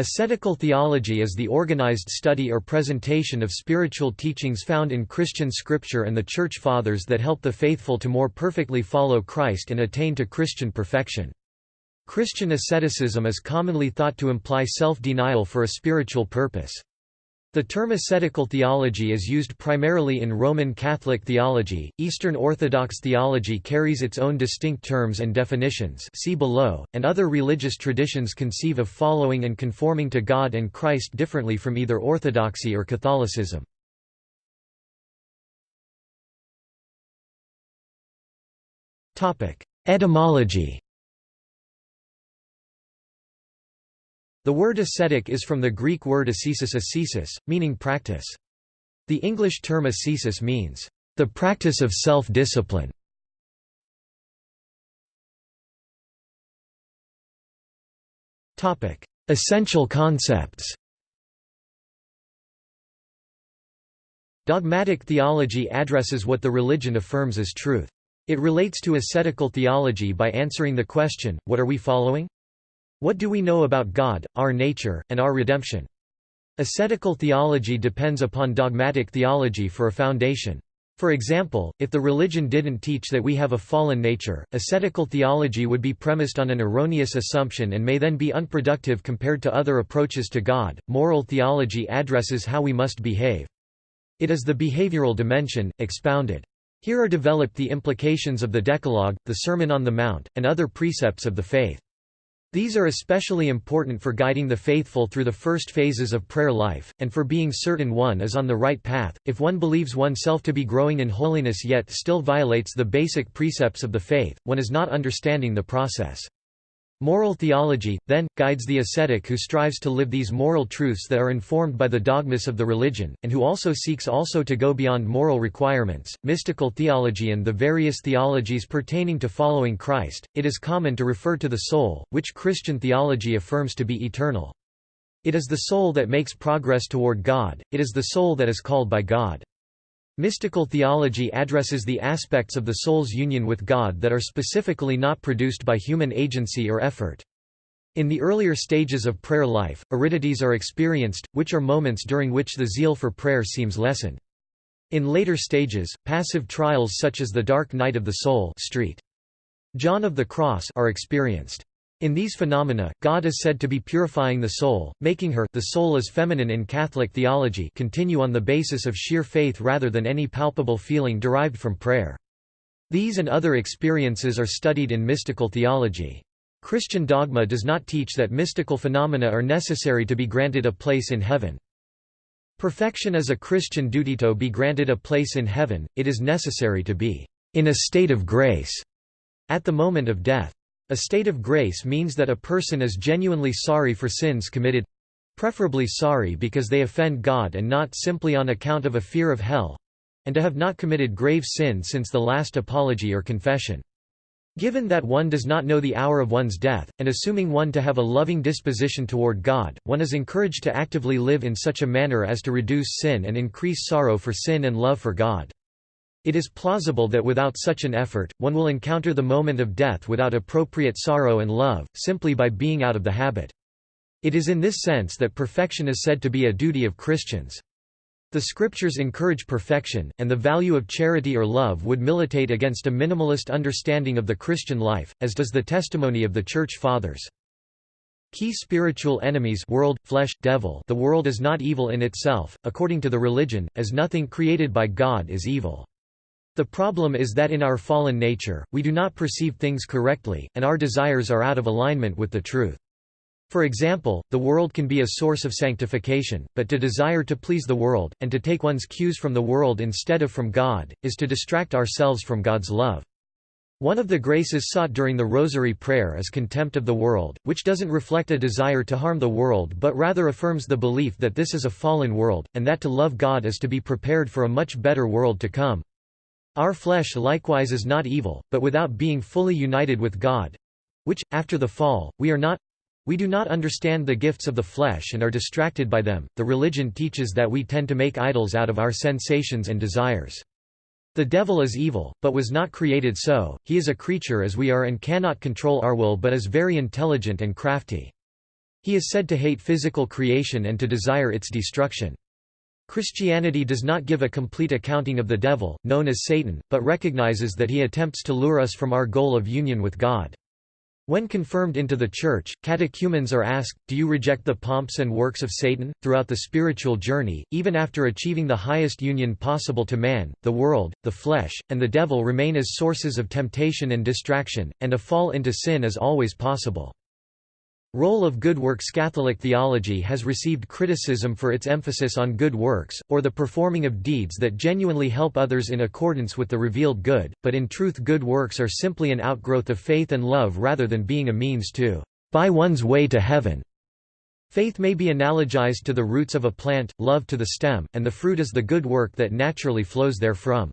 Ascetical theology is the organized study or presentation of spiritual teachings found in Christian scripture and the Church Fathers that help the faithful to more perfectly follow Christ and attain to Christian perfection. Christian asceticism is commonly thought to imply self-denial for a spiritual purpose. The term ascetical theology is used primarily in Roman Catholic theology. Eastern Orthodox theology carries its own distinct terms and definitions see below, and other religious traditions conceive of following and conforming to God and Christ differently from either Orthodoxy or Catholicism. Topic: Etymology The word ascetic is from the Greek word ascesis ascesis, meaning practice. The English term ascesis means, the practice of self-discipline. Essential concepts Dogmatic theology addresses what the religion affirms as truth. It relates to ascetical theology by answering the question, what are we following? What do we know about God, our nature, and our redemption? Ascetical theology depends upon dogmatic theology for a foundation. For example, if the religion didn't teach that we have a fallen nature, ascetical theology would be premised on an erroneous assumption and may then be unproductive compared to other approaches to God. Moral theology addresses how we must behave. It is the behavioral dimension, expounded. Here are developed the implications of the Decalogue, the Sermon on the Mount, and other precepts of the faith. These are especially important for guiding the faithful through the first phases of prayer life, and for being certain one is on the right path. If one believes oneself to be growing in holiness yet still violates the basic precepts of the faith, one is not understanding the process. Moral theology, then, guides the ascetic who strives to live these moral truths that are informed by the dogmas of the religion, and who also seeks also to go beyond moral requirements. Mystical theology and the various theologies pertaining to following Christ, it is common to refer to the soul, which Christian theology affirms to be eternal. It is the soul that makes progress toward God, it is the soul that is called by God. Mystical theology addresses the aspects of the soul's union with God that are specifically not produced by human agency or effort. In the earlier stages of prayer life, aridities are experienced, which are moments during which the zeal for prayer seems lessened. In later stages, passive trials such as the dark night of the soul street. John of the Cross are experienced. In these phenomena, God is said to be purifying the soul, making her the soul is feminine in Catholic theology continue on the basis of sheer faith rather than any palpable feeling derived from prayer. These and other experiences are studied in mystical theology. Christian dogma does not teach that mystical phenomena are necessary to be granted a place in heaven. Perfection is a Christian duty to be granted a place in heaven, it is necessary to be in a state of grace at the moment of death. A state of grace means that a person is genuinely sorry for sins committed preferably sorry because they offend God and not simply on account of a fear of hell and to have not committed grave sin since the last apology or confession. Given that one does not know the hour of one's death, and assuming one to have a loving disposition toward God, one is encouraged to actively live in such a manner as to reduce sin and increase sorrow for sin and love for God. It is plausible that without such an effort, one will encounter the moment of death without appropriate sorrow and love, simply by being out of the habit. It is in this sense that perfection is said to be a duty of Christians. The scriptures encourage perfection, and the value of charity or love would militate against a minimalist understanding of the Christian life, as does the testimony of the Church Fathers. Key spiritual enemies world, flesh, devil The world is not evil in itself, according to the religion, as nothing created by God is evil. The problem is that in our fallen nature, we do not perceive things correctly, and our desires are out of alignment with the truth. For example, the world can be a source of sanctification, but to desire to please the world, and to take one's cues from the world instead of from God, is to distract ourselves from God's love. One of the graces sought during the Rosary prayer is contempt of the world, which doesn't reflect a desire to harm the world but rather affirms the belief that this is a fallen world, and that to love God is to be prepared for a much better world to come. Our flesh likewise is not evil, but without being fully united with God—which, after the fall, we are not—we do not understand the gifts of the flesh and are distracted by them. The religion teaches that we tend to make idols out of our sensations and desires. The devil is evil, but was not created so, he is a creature as we are and cannot control our will but is very intelligent and crafty. He is said to hate physical creation and to desire its destruction. Christianity does not give a complete accounting of the devil, known as Satan, but recognizes that he attempts to lure us from our goal of union with God. When confirmed into the Church, catechumens are asked, do you reject the pomps and works of Satan? Throughout the spiritual journey, even after achieving the highest union possible to man, the world, the flesh, and the devil remain as sources of temptation and distraction, and a fall into sin is always possible. Role of good works Catholic theology has received criticism for its emphasis on good works, or the performing of deeds that genuinely help others in accordance with the revealed good, but in truth good works are simply an outgrowth of faith and love rather than being a means to buy one's way to heaven. Faith may be analogized to the roots of a plant, love to the stem, and the fruit is the good work that naturally flows therefrom.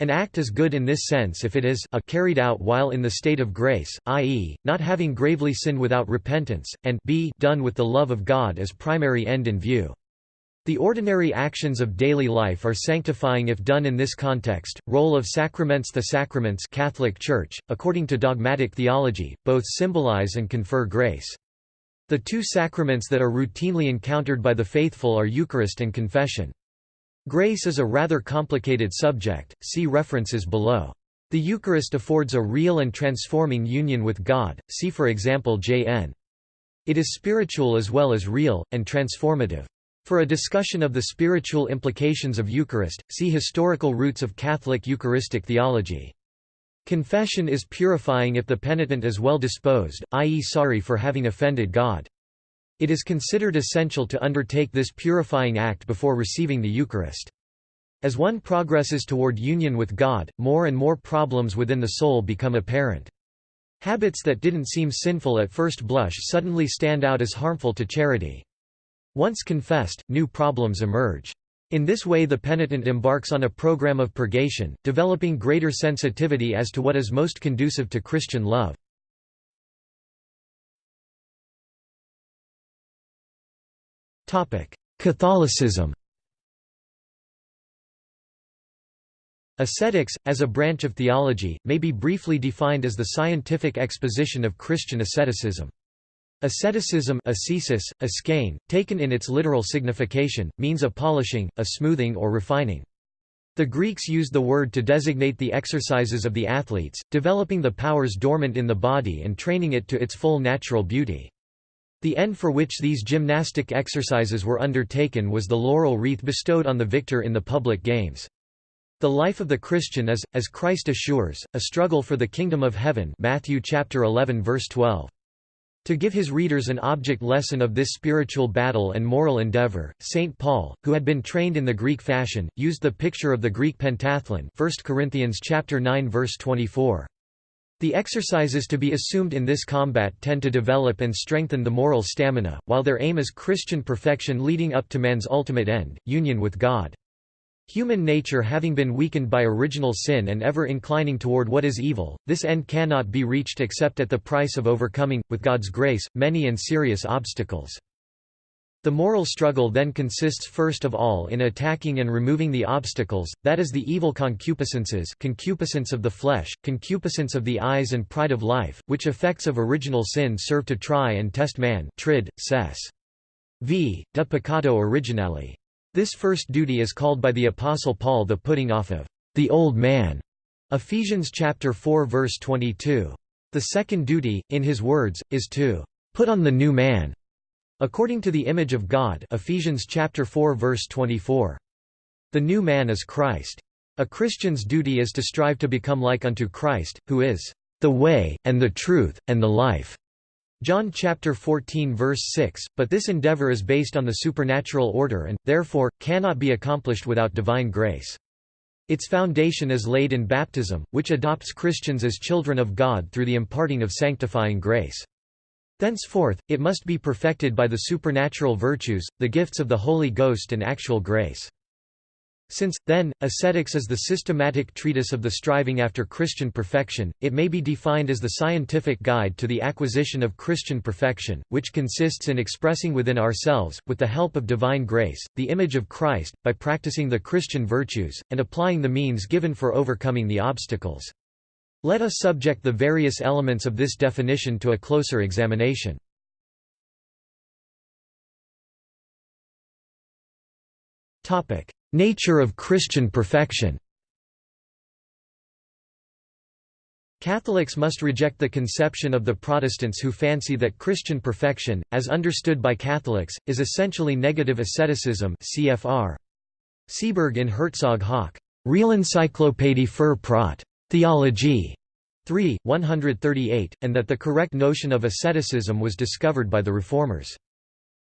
An act is good in this sense if it is a carried out while in the state of grace, i.e., not having gravely sinned without repentance, and b done with the love of God as primary end in view. The ordinary actions of daily life are sanctifying if done in this context. Role of sacraments The sacraments Catholic Church, according to dogmatic theology, both symbolize and confer grace. The two sacraments that are routinely encountered by the faithful are Eucharist and confession. Grace is a rather complicated subject, see references below. The Eucharist affords a real and transforming union with God, see for example J.N. It is spiritual as well as real, and transformative. For a discussion of the spiritual implications of Eucharist, see Historical roots of Catholic Eucharistic theology. Confession is purifying if the penitent is well disposed, i.e. sorry for having offended God. It is considered essential to undertake this purifying act before receiving the Eucharist. As one progresses toward union with God, more and more problems within the soul become apparent. Habits that didn't seem sinful at first blush suddenly stand out as harmful to charity. Once confessed, new problems emerge. In this way the penitent embarks on a program of purgation, developing greater sensitivity as to what is most conducive to Christian love. Catholicism Ascetics, as a branch of theology, may be briefly defined as the scientific exposition of Christian asceticism. Asceticism ascesis, askein, taken in its literal signification, means a polishing, a smoothing or refining. The Greeks used the word to designate the exercises of the athletes, developing the powers dormant in the body and training it to its full natural beauty. The end for which these gymnastic exercises were undertaken was the laurel wreath bestowed on the victor in the public games. The life of the Christian is, as Christ assures, a struggle for the kingdom of heaven Matthew chapter 11 verse 12. To give his readers an object lesson of this spiritual battle and moral endeavor, St. Paul, who had been trained in the Greek fashion, used the picture of the Greek pentathlon 1 Corinthians chapter 9 verse 24. The exercises to be assumed in this combat tend to develop and strengthen the moral stamina, while their aim is Christian perfection leading up to man's ultimate end, union with God. Human nature having been weakened by original sin and ever inclining toward what is evil, this end cannot be reached except at the price of overcoming, with God's grace, many and serious obstacles. The moral struggle then consists first of all in attacking and removing the obstacles, that is the evil concupiscences concupiscence of the flesh, concupiscence of the eyes and pride of life, which effects of original sin serve to try and test man trid, ses. v. de peccato originale. This first duty is called by the Apostle Paul the putting off of the old man. Ephesians chapter 4 verse 22. The second duty, in his words, is to put on the new man According to the image of God Ephesians chapter 4 verse 24. The new man is Christ. A Christian's duty is to strive to become like unto Christ, who is the way, and the truth, and the life. John chapter 14 verse 6, but this endeavor is based on the supernatural order and, therefore, cannot be accomplished without divine grace. Its foundation is laid in baptism, which adopts Christians as children of God through the imparting of sanctifying grace. Thenceforth, it must be perfected by the supernatural virtues, the gifts of the Holy Ghost and actual grace. Since, then, ascetics is the systematic treatise of the striving after Christian perfection, it may be defined as the scientific guide to the acquisition of Christian perfection, which consists in expressing within ourselves, with the help of divine grace, the image of Christ, by practicing the Christian virtues, and applying the means given for overcoming the obstacles. Let us subject the various elements of this definition to a closer examination. Nature of Christian perfection Catholics must reject the conception of the Protestants who fancy that Christian perfection, as understood by Catholics, is essentially negative asceticism CFR. Seeberg in Herzog Hauck, Real Encyclopädie für Prot. Theologie. 3, 138, and that the correct notion of asceticism was discovered by the Reformers.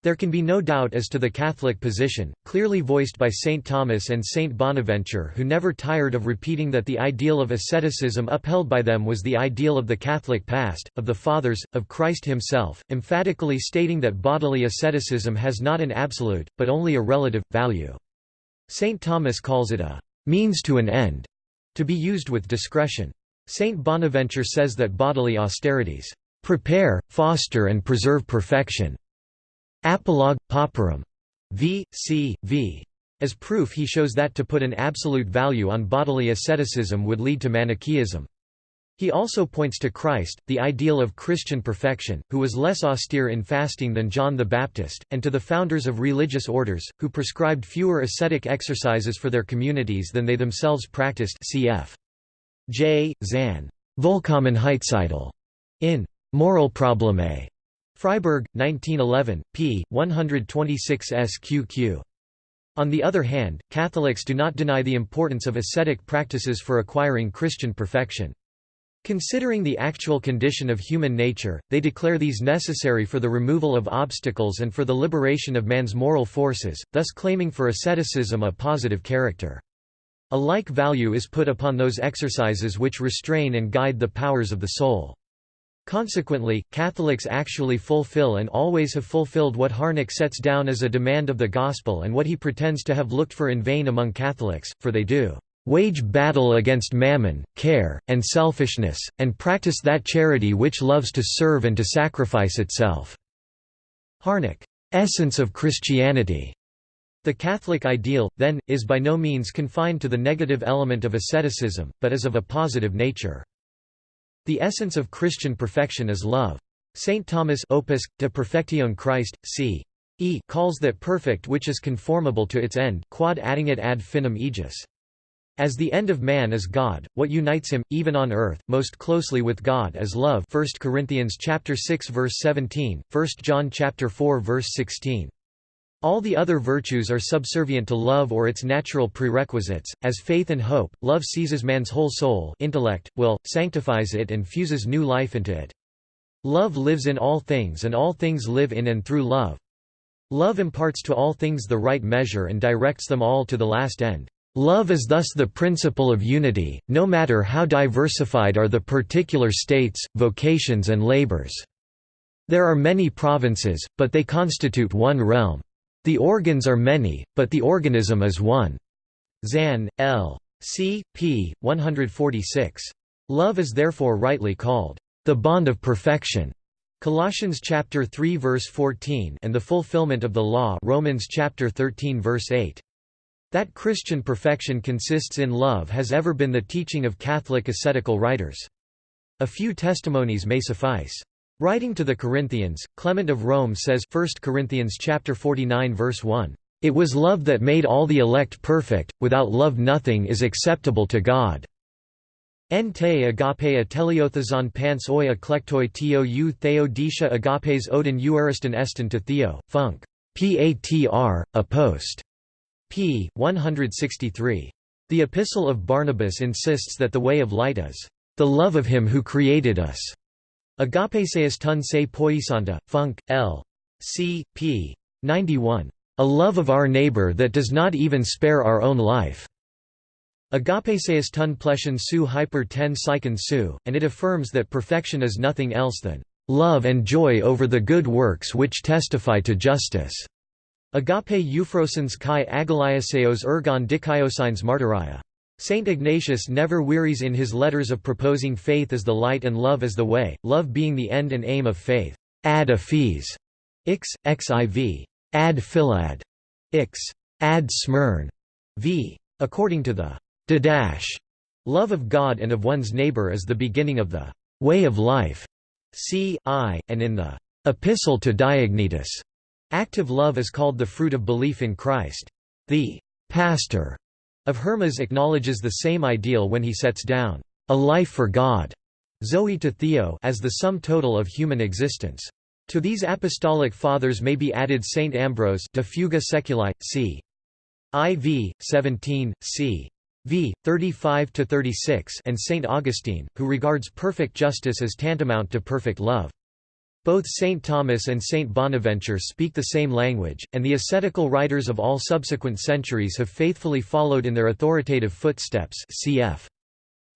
There can be no doubt as to the Catholic position, clearly voiced by St. Thomas and St. Bonaventure who never tired of repeating that the ideal of asceticism upheld by them was the ideal of the Catholic past, of the Fathers, of Christ himself, emphatically stating that bodily asceticism has not an absolute, but only a relative, value. St. Thomas calls it a «means to an end», to be used with discretion. St. Bonaventure says that bodily austerities «prepare, foster and preserve perfection» Apologue, Pauperum. V. C. V. As proof he shows that to put an absolute value on bodily asceticism would lead to Manichaeism. He also points to Christ, the ideal of Christian perfection, who was less austere in fasting than John the Baptist, and to the founders of religious orders, who prescribed fewer ascetic exercises for their communities than they themselves practiced cf. J. Zahn. Vollkommenheitsidol. In Moral Probleme. Freiburg, 1911, p. 126 sqq. On the other hand, Catholics do not deny the importance of ascetic practices for acquiring Christian perfection. Considering the actual condition of human nature, they declare these necessary for the removal of obstacles and for the liberation of man's moral forces, thus claiming for asceticism a positive character. A like value is put upon those exercises which restrain and guide the powers of the soul. Consequently, Catholics actually fulfill and always have fulfilled what Harnack sets down as a demand of the Gospel and what he pretends to have looked for in vain among Catholics, for they do wage battle against mammon, care, and selfishness, and practice that charity which loves to serve and to sacrifice itself." Harnack, "'Essence of Christianity' The Catholic ideal, then, is by no means confined to the negative element of asceticism, but is of a positive nature. The essence of Christian perfection is love. St. Thomas Opus, de Perfectione Christ, c. E calls that perfect which is conformable to its end quod addingit ad finem aegis. As the end of man is God, what unites him, even on earth, most closely with God is love 1 Corinthians chapter 6 verse 17, 1 John chapter 4 verse 16. All the other virtues are subservient to love or its natural prerequisites, as faith and hope. Love seizes man's whole soul, intellect, will, sanctifies it and fuses new life into it. Love lives in all things and all things live in and through love. Love imparts to all things the right measure and directs them all to the last end. Love is thus the principle of unity, no matter how diversified are the particular states, vocations and labors. There are many provinces, but they constitute one realm. The organs are many, but the organism is one. Zahn, L. C. p. 146. Love is therefore rightly called the bond of perfection. Colossians chapter 3 verse 14 and the fulfillment of the law Romans chapter 13 verse 8. That Christian perfection consists in love has ever been the teaching of Catholic ascetical writers. A few testimonies may suffice. Writing to the Corinthians, Clement of Rome says 1 Corinthians chapter 49 verse 1, "It was love that made all the elect perfect, without love nothing is acceptable to God." En te agape ateliothazon pants oi eklektoi teo u theodisha agapes odin euariston eston to theo, Funk. Patr, a post. P. 163. The Epistle of Barnabas insists that the way of light is, "...the love of him who created us." Agapeseus tun se poisanta, Funk, L. C. p. 91. A love of our neighbor that does not even spare our own life. Agapeseus tun pleshen su hyper ten psychon su, and it affirms that perfection is nothing else than love and joy over the good works which testify to justice. Agape euphrosens kai agaliaseos ergon dikaiosines martyria. Saint Ignatius never wearies in his letters of proposing faith as the light and love as the way, love being the end and aim of faith. Ad aphes, ix, xiv. Ad philad, ix. Ad smyrn, v. According to the Didache, love of God and of one's neighbor is the beginning of the way of life. C. I, and in the Epistle to Diognetus, active love is called the fruit of belief in Christ. The pastor of Hermas acknowledges the same ideal when he sets down a life for God Zoe to Theo as the sum total of human existence. To these apostolic fathers may be added Saint Ambrose de Fuga Seculi, c. IV, 17, c. v. 35–36 and Saint Augustine, who regards perfect justice as tantamount to perfect love. Both St. Thomas and St. Bonaventure speak the same language, and the ascetical writers of all subsequent centuries have faithfully followed in their authoritative footsteps cf.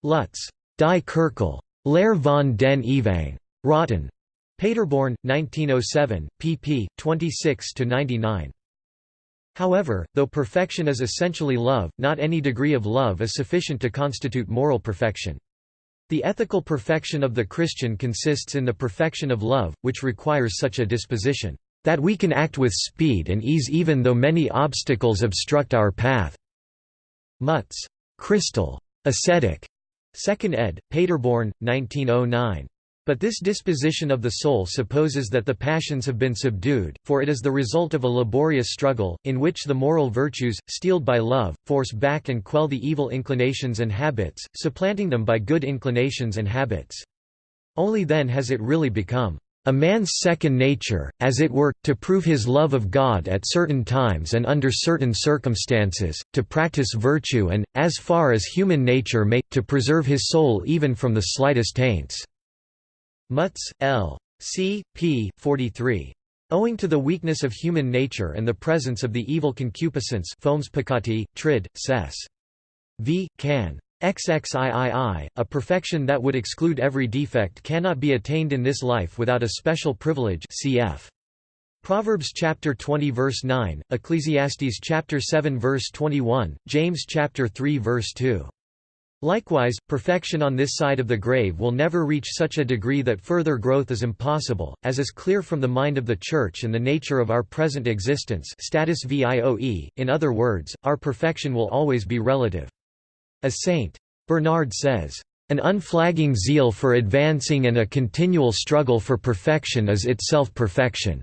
Lutz. Die Kirkel. Lehr von den Ewang. Rotten. Paderborn, 1907, pp. 26–99. However, though perfection is essentially love, not any degree of love is sufficient to constitute moral perfection. The ethical perfection of the Christian consists in the perfection of love, which requires such a disposition, "...that we can act with speed and ease even though many obstacles obstruct our path." Mutz. Crystal. Ascetic. 2nd ed., Paderborn, 1909. But this disposition of the soul supposes that the passions have been subdued, for it is the result of a laborious struggle, in which the moral virtues, steeled by love, force back and quell the evil inclinations and habits, supplanting them by good inclinations and habits. Only then has it really become a man's second nature, as it were, to prove his love of God at certain times and under certain circumstances, to practice virtue and, as far as human nature may, to preserve his soul even from the slightest taints. Mutz, L. C. p. 43. Owing to the weakness of human nature and the presence of the evil concupiscence fomes peccati, trid, ses. v. can. XXIII, a perfection that would exclude every defect cannot be attained in this life without a special privilege cf. Proverbs chapter 20 verse 9, Ecclesiastes chapter 7 verse 21, James chapter 3 verse 2. Likewise, perfection on this side of the grave will never reach such a degree that further growth is impossible, as is clear from the mind of the Church and the nature of our present existence status vioe, in other words, our perfection will always be relative. As St. Bernard says, "...an unflagging zeal for advancing and a continual struggle for perfection is itself perfection."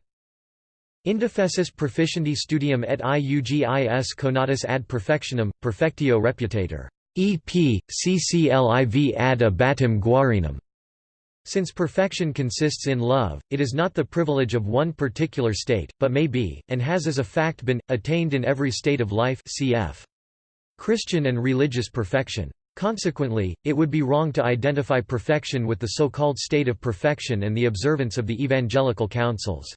Indefessus proficienti studium et iugis conatus ad perfectionem, perfectio reputator. EP, ccliv ad abatim guarinum. Since perfection consists in love, it is not the privilege of one particular state, but may be, and has as a fact been, attained in every state of life cf. Christian and religious perfection. Consequently, it would be wrong to identify perfection with the so-called state of perfection and the observance of the evangelical counsels.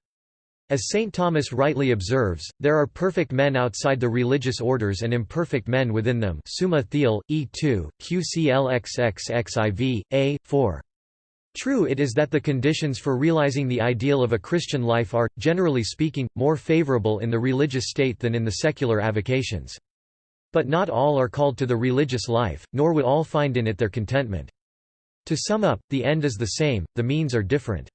As St. Thomas rightly observes, there are perfect men outside the religious orders and imperfect men within them Summa Theal, E2, QCLXXXIV, A, 4. True it is that the conditions for realizing the ideal of a Christian life are, generally speaking, more favorable in the religious state than in the secular avocations. But not all are called to the religious life, nor would all find in it their contentment. To sum up, the end is the same, the means are different.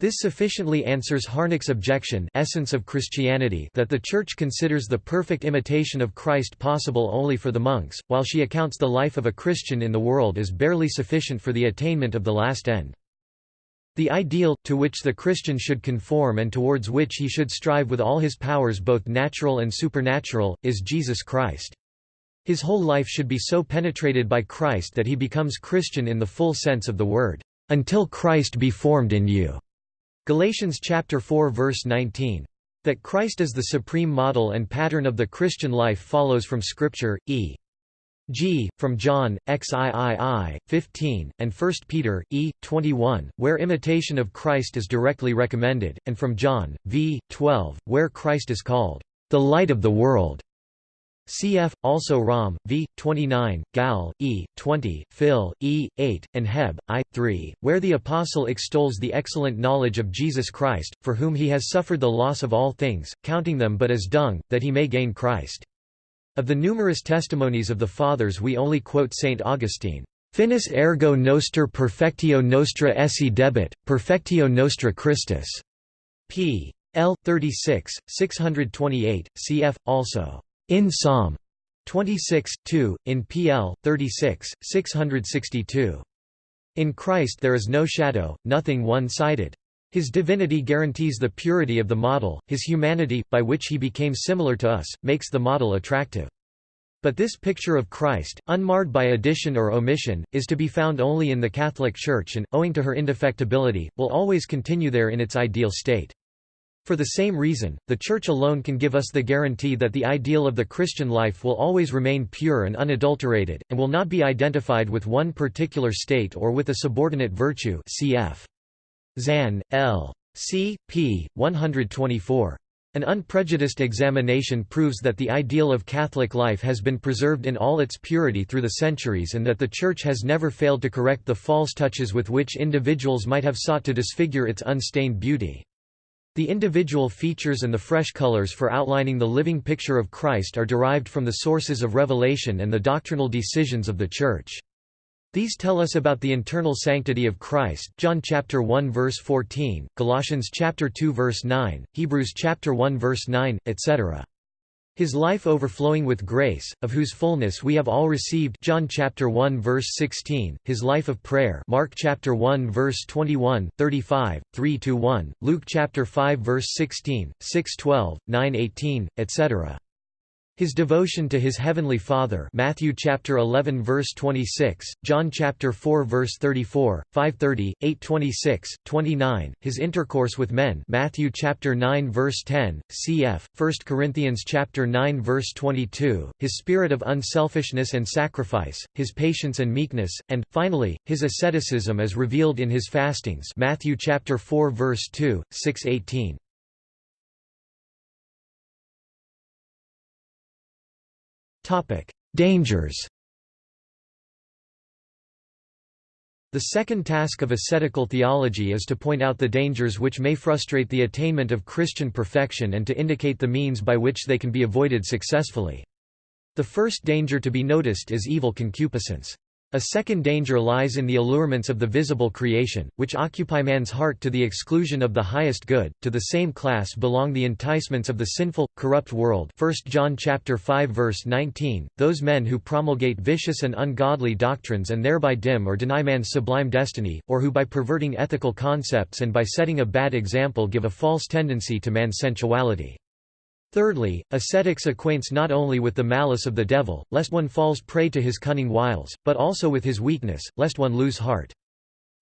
This sufficiently answers Harnack's objection essence of Christianity that the Church considers the perfect imitation of Christ possible only for the monks, while she accounts the life of a Christian in the world as barely sufficient for the attainment of the last end. The ideal, to which the Christian should conform and towards which he should strive with all his powers both natural and supernatural, is Jesus Christ. His whole life should be so penetrated by Christ that he becomes Christian in the full sense of the word, "...until Christ be formed in you." Galatians chapter 4 verse 19. That Christ is the supreme model and pattern of the Christian life follows from Scripture, e. g. from John, xiii, 15, and 1 Peter, e. 21, where imitation of Christ is directly recommended, and from John, v. 12, where Christ is called, "...the light of the world." Cf. also Rom. v. 29, Gal. e. 20, Phil. e. 8, and Heb. i. 3, where the Apostle extols the excellent knowledge of Jesus Christ, for whom he has suffered the loss of all things, counting them but as dung, that he may gain Christ. Of the numerous testimonies of the Fathers we only quote St. Augustine. Finis ergo noster perfectio nostra esse debet, perfectio nostra Christus. p. L. 36, 628, cf. also. In Psalm 26, 2, in PL 36, 662. In Christ there is no shadow, nothing one-sided. His divinity guarantees the purity of the model, his humanity, by which he became similar to us, makes the model attractive. But this picture of Christ, unmarred by addition or omission, is to be found only in the Catholic Church and, owing to her indefectibility, will always continue there in its ideal state. For the same reason, the Church alone can give us the guarantee that the ideal of the Christian life will always remain pure and unadulterated, and will not be identified with one particular state or with a subordinate virtue cf. Zahn, L. C. p. 124. An unprejudiced examination proves that the ideal of Catholic life has been preserved in all its purity through the centuries and that the Church has never failed to correct the false touches with which individuals might have sought to disfigure its unstained beauty. The individual features and the fresh colors for outlining the living picture of Christ are derived from the sources of revelation and the doctrinal decisions of the Church. These tell us about the internal sanctity of Christ John chapter 1 verse 14, Colossians chapter 2 verse 9, Hebrews chapter 1 verse 9, etc. His life overflowing with grace, of whose fullness we have all received John chapter 1 verse 16, his life of prayer Mark chapter 1 verse 21, 35, 3-1, Luke chapter 5 verse 16, 6-12, 9-18, etc. His devotion to his heavenly Father Matthew chapter 11 verse 26, John chapter 4 verse 34, 530, 826, 29, his intercourse with men Matthew chapter 9 verse 10, cf. 1 Corinthians chapter 9 verse 22, his spirit of unselfishness and sacrifice, his patience and meekness, and finally, his asceticism as revealed in his fastings Matthew chapter 4 verse 2, 618. Dangers The second task of ascetical theology is to point out the dangers which may frustrate the attainment of Christian perfection and to indicate the means by which they can be avoided successfully. The first danger to be noticed is evil concupiscence. A second danger lies in the allurements of the visible creation, which occupy man's heart to the exclusion of the highest good. To the same class belong the enticements of the sinful, corrupt world. 1 John chapter 5 verse 19. Those men who promulgate vicious and ungodly doctrines and thereby dim or deny man's sublime destiny, or who by perverting ethical concepts and by setting a bad example give a false tendency to man's sensuality. Thirdly, ascetics acquaints not only with the malice of the devil, lest one falls prey to his cunning wiles, but also with his weakness, lest one lose heart.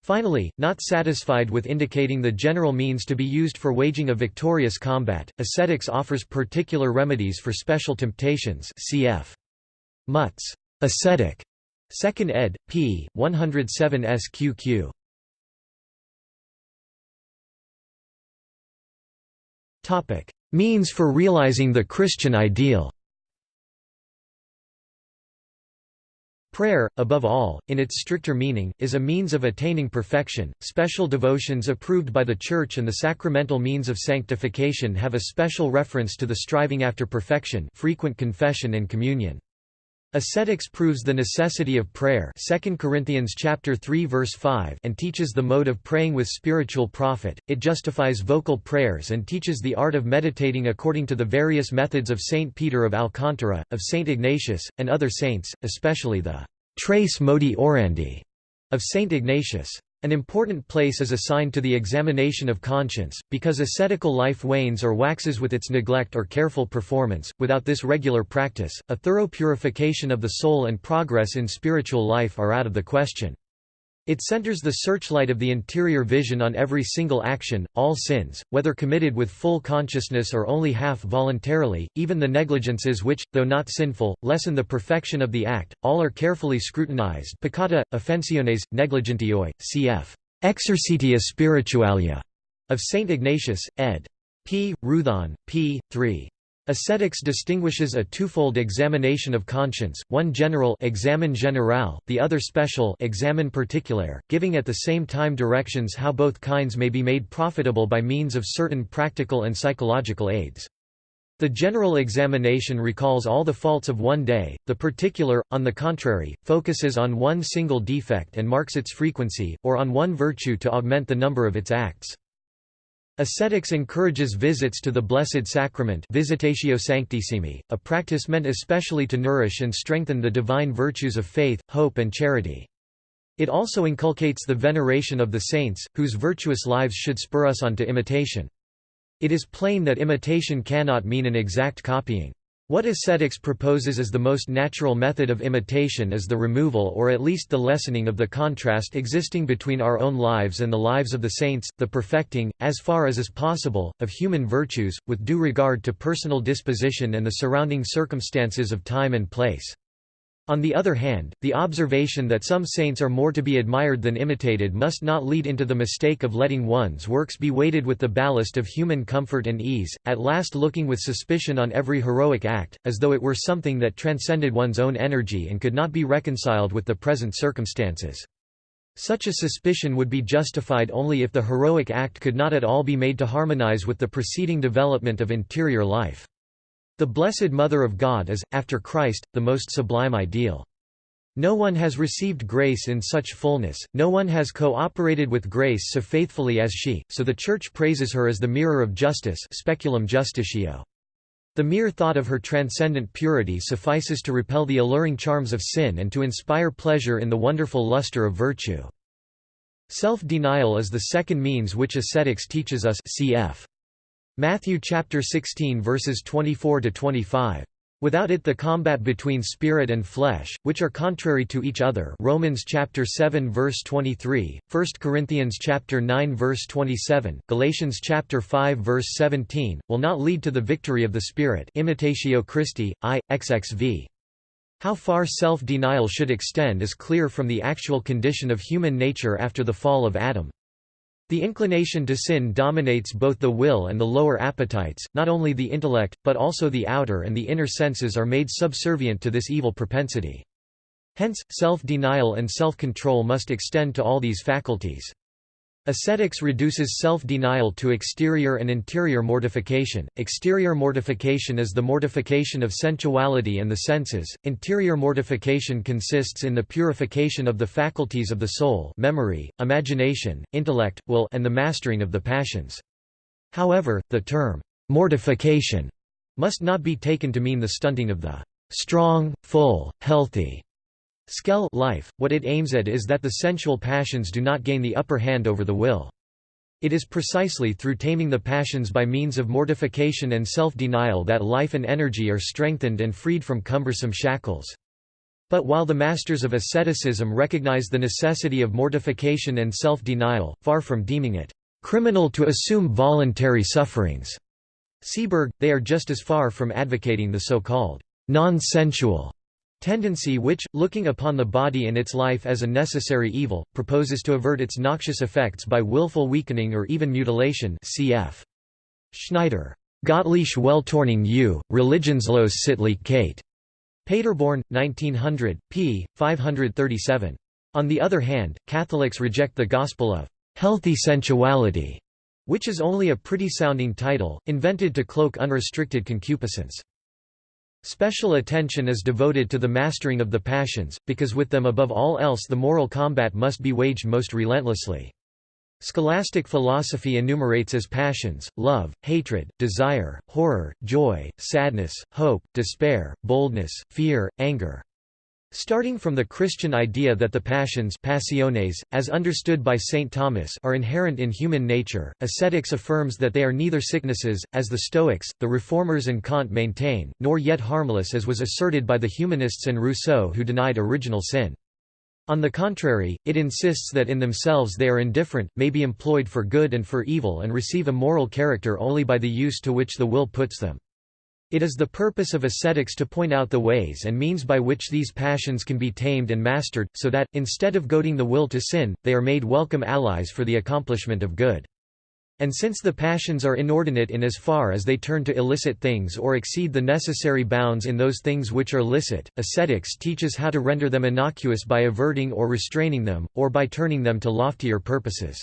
Finally, not satisfied with indicating the general means to be used for waging a victorious combat, ascetics offers particular remedies for special temptations cf. Mutz Ascetic, 2nd ed. p. 107 sqq. Topic: Means for realizing the Christian ideal Prayer, above all, in its stricter meaning, is a means of attaining perfection. Special devotions approved by the Church and the sacramental means of sanctification have a special reference to the striving after perfection, frequent confession and communion. Ascetics proves the necessity of prayer 2 Corinthians chapter 3 verse 5 and teaches the mode of praying with spiritual profit. It justifies vocal prayers and teaches the art of meditating according to the various methods of Saint Peter of Alcantara, of Saint Ignatius, and other saints, especially the Tres Modi Orandi of Saint Ignatius. An important place is assigned to the examination of conscience, because ascetical life wanes or waxes with its neglect or careful performance. Without this regular practice, a thorough purification of the soul and progress in spiritual life are out of the question. It centers the searchlight of the interior vision on every single action, all sins, whether committed with full consciousness or only half voluntarily, even the negligences which, though not sinful, lessen the perfection of the act, all are carefully scrutinized peccata, offensiones, negligentioi, cf. Exercitia Spiritualia of St. Ignatius, ed. P. Roothaan, p. 3. Ascetics distinguishes a twofold examination of conscience, one general examen general, the other special examen particular, giving at the same time directions how both kinds may be made profitable by means of certain practical and psychological aids. The general examination recalls all the faults of one day, the particular, on the contrary, focuses on one single defect and marks its frequency, or on one virtue to augment the number of its acts. Ascetics encourages visits to the Blessed Sacrament Visitatio Sanctissimi, a practice meant especially to nourish and strengthen the divine virtues of faith, hope and charity. It also inculcates the veneration of the saints, whose virtuous lives should spur us on to imitation. It is plain that imitation cannot mean an exact copying. What ascetics proposes as the most natural method of imitation is the removal or at least the lessening of the contrast existing between our own lives and the lives of the saints, the perfecting, as far as is possible, of human virtues, with due regard to personal disposition and the surrounding circumstances of time and place. On the other hand, the observation that some saints are more to be admired than imitated must not lead into the mistake of letting one's works be weighted with the ballast of human comfort and ease, at last looking with suspicion on every heroic act, as though it were something that transcended one's own energy and could not be reconciled with the present circumstances. Such a suspicion would be justified only if the heroic act could not at all be made to harmonize with the preceding development of interior life. The Blessed Mother of God is, after Christ, the most sublime ideal. No one has received grace in such fullness, no one has co-operated with grace so faithfully as she, so the Church praises her as the mirror of justice speculum justitio. The mere thought of her transcendent purity suffices to repel the alluring charms of sin and to inspire pleasure in the wonderful luster of virtue. Self-denial is the second means which ascetics teaches us cf. Matthew chapter 16 verses 24 to 25. Without it the combat between spirit and flesh, which are contrary to each other Romans chapter 7 verse 23, 1 Corinthians chapter 9 verse 27, Galatians chapter 5 verse 17, will not lead to the victory of the Spirit imitatio Christi, I, XXV. How far self-denial should extend is clear from the actual condition of human nature after the fall of Adam. The inclination to sin dominates both the will and the lower appetites, not only the intellect, but also the outer and the inner senses are made subservient to this evil propensity. Hence, self-denial and self-control must extend to all these faculties. Ascetics reduces self-denial to exterior and interior mortification. Exterior mortification is the mortification of sensuality and the senses. Interior mortification consists in the purification of the faculties of the soul, memory, imagination, intellect, will, and the mastering of the passions. However, the term mortification must not be taken to mean the stunting of the strong, full, healthy Skell life, what it aims at is that the sensual passions do not gain the upper hand over the will. It is precisely through taming the passions by means of mortification and self-denial that life and energy are strengthened and freed from cumbersome shackles. But while the masters of asceticism recognize the necessity of mortification and self-denial, far from deeming it criminal to assume voluntary sufferings, Seeberg, they are just as far from advocating the so-called non-sensual Tendency which, looking upon the body and its life as a necessary evil, proposes to avert its noxious effects by willful weakening or even mutilation cf. Schneider. Gottliche Welltorning u, Religionslos sittlich Kate. Paderborn, 1900, p. 537. On the other hand, Catholics reject the gospel of healthy sensuality, which is only a pretty-sounding title, invented to cloak unrestricted concupiscence. Special attention is devoted to the mastering of the passions, because with them above all else the moral combat must be waged most relentlessly. Scholastic philosophy enumerates as passions, love, hatred, desire, horror, joy, sadness, hope, despair, boldness, fear, anger. Starting from the Christian idea that the passions passiones, as understood by St. Thomas are inherent in human nature, ascetics affirms that they are neither sicknesses, as the Stoics, the Reformers and Kant maintain, nor yet harmless as was asserted by the humanists and Rousseau who denied original sin. On the contrary, it insists that in themselves they are indifferent, may be employed for good and for evil and receive a moral character only by the use to which the will puts them. It is the purpose of ascetics to point out the ways and means by which these passions can be tamed and mastered, so that, instead of goading the will to sin, they are made welcome allies for the accomplishment of good. And since the passions are inordinate in as far as they turn to illicit things or exceed the necessary bounds in those things which are licit, ascetics teaches how to render them innocuous by averting or restraining them, or by turning them to loftier purposes.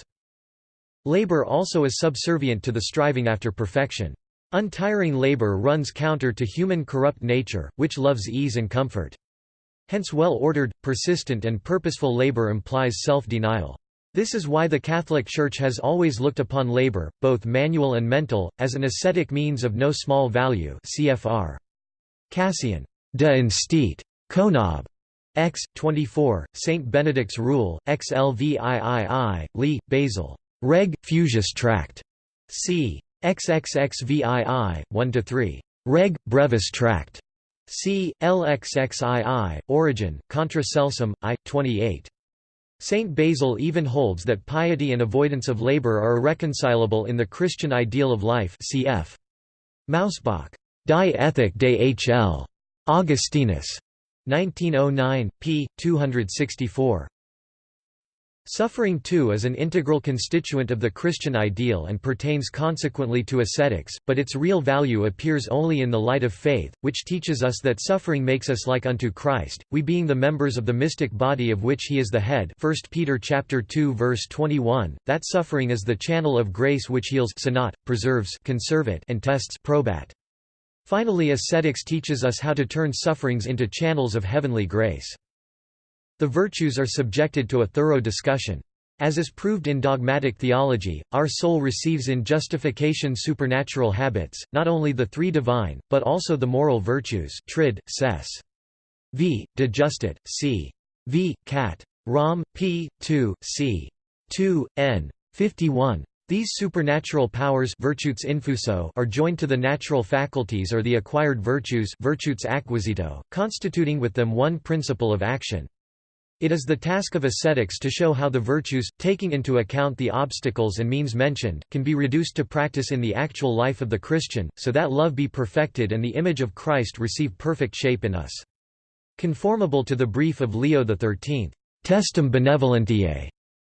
Labor also is subservient to the striving after perfection. Untiring labor runs counter to human corrupt nature, which loves ease and comfort. Hence well-ordered, persistent and purposeful labor implies self-denial. This is why the Catholic Church has always looked upon labor, both manual and mental, as an ascetic means of no small value cfr. Cassian. De Instit. Konob. X. 24, St. Benedict's Rule, XLVIII, Lee, Basil. Reg. Fusius Tract. c. XXXVII, 1–3. Reg. Brevis Tract. C. LXXII, Origen, Contra Celsum, I. 28. Saint Basil even holds that piety and avoidance of labor are irreconcilable in the Christian ideal of life cf. Mausbach. Die Ethik des Hl. Augustinus. 1909, p. 264. Suffering too is an integral constituent of the Christian ideal and pertains consequently to ascetics, but its real value appears only in the light of faith, which teaches us that suffering makes us like unto Christ, we being the members of the mystic body of which he is the head 1 Peter chapter 2 verse 21, that suffering is the channel of grace which heals sanat, preserves conservat and tests probat. Finally ascetics teaches us how to turn sufferings into channels of heavenly grace. The virtues are subjected to a thorough discussion. As is proved in dogmatic theology, our soul receives in justification supernatural habits, not only the three divine, but also the moral virtues trid, ses. v. De Justit, c. v. Cat. Rom. p. 2, c. 2, n. 51. These supernatural powers virtues infuso are joined to the natural faculties or the acquired virtues virtutes acquisito, constituting with them one principle of action. It is the task of ascetics to show how the virtues, taking into account the obstacles and means mentioned, can be reduced to practice in the actual life of the Christian, so that love be perfected and the image of Christ receive perfect shape in us. Conformable to the brief of Leo XIII, Testem Benevolentiae,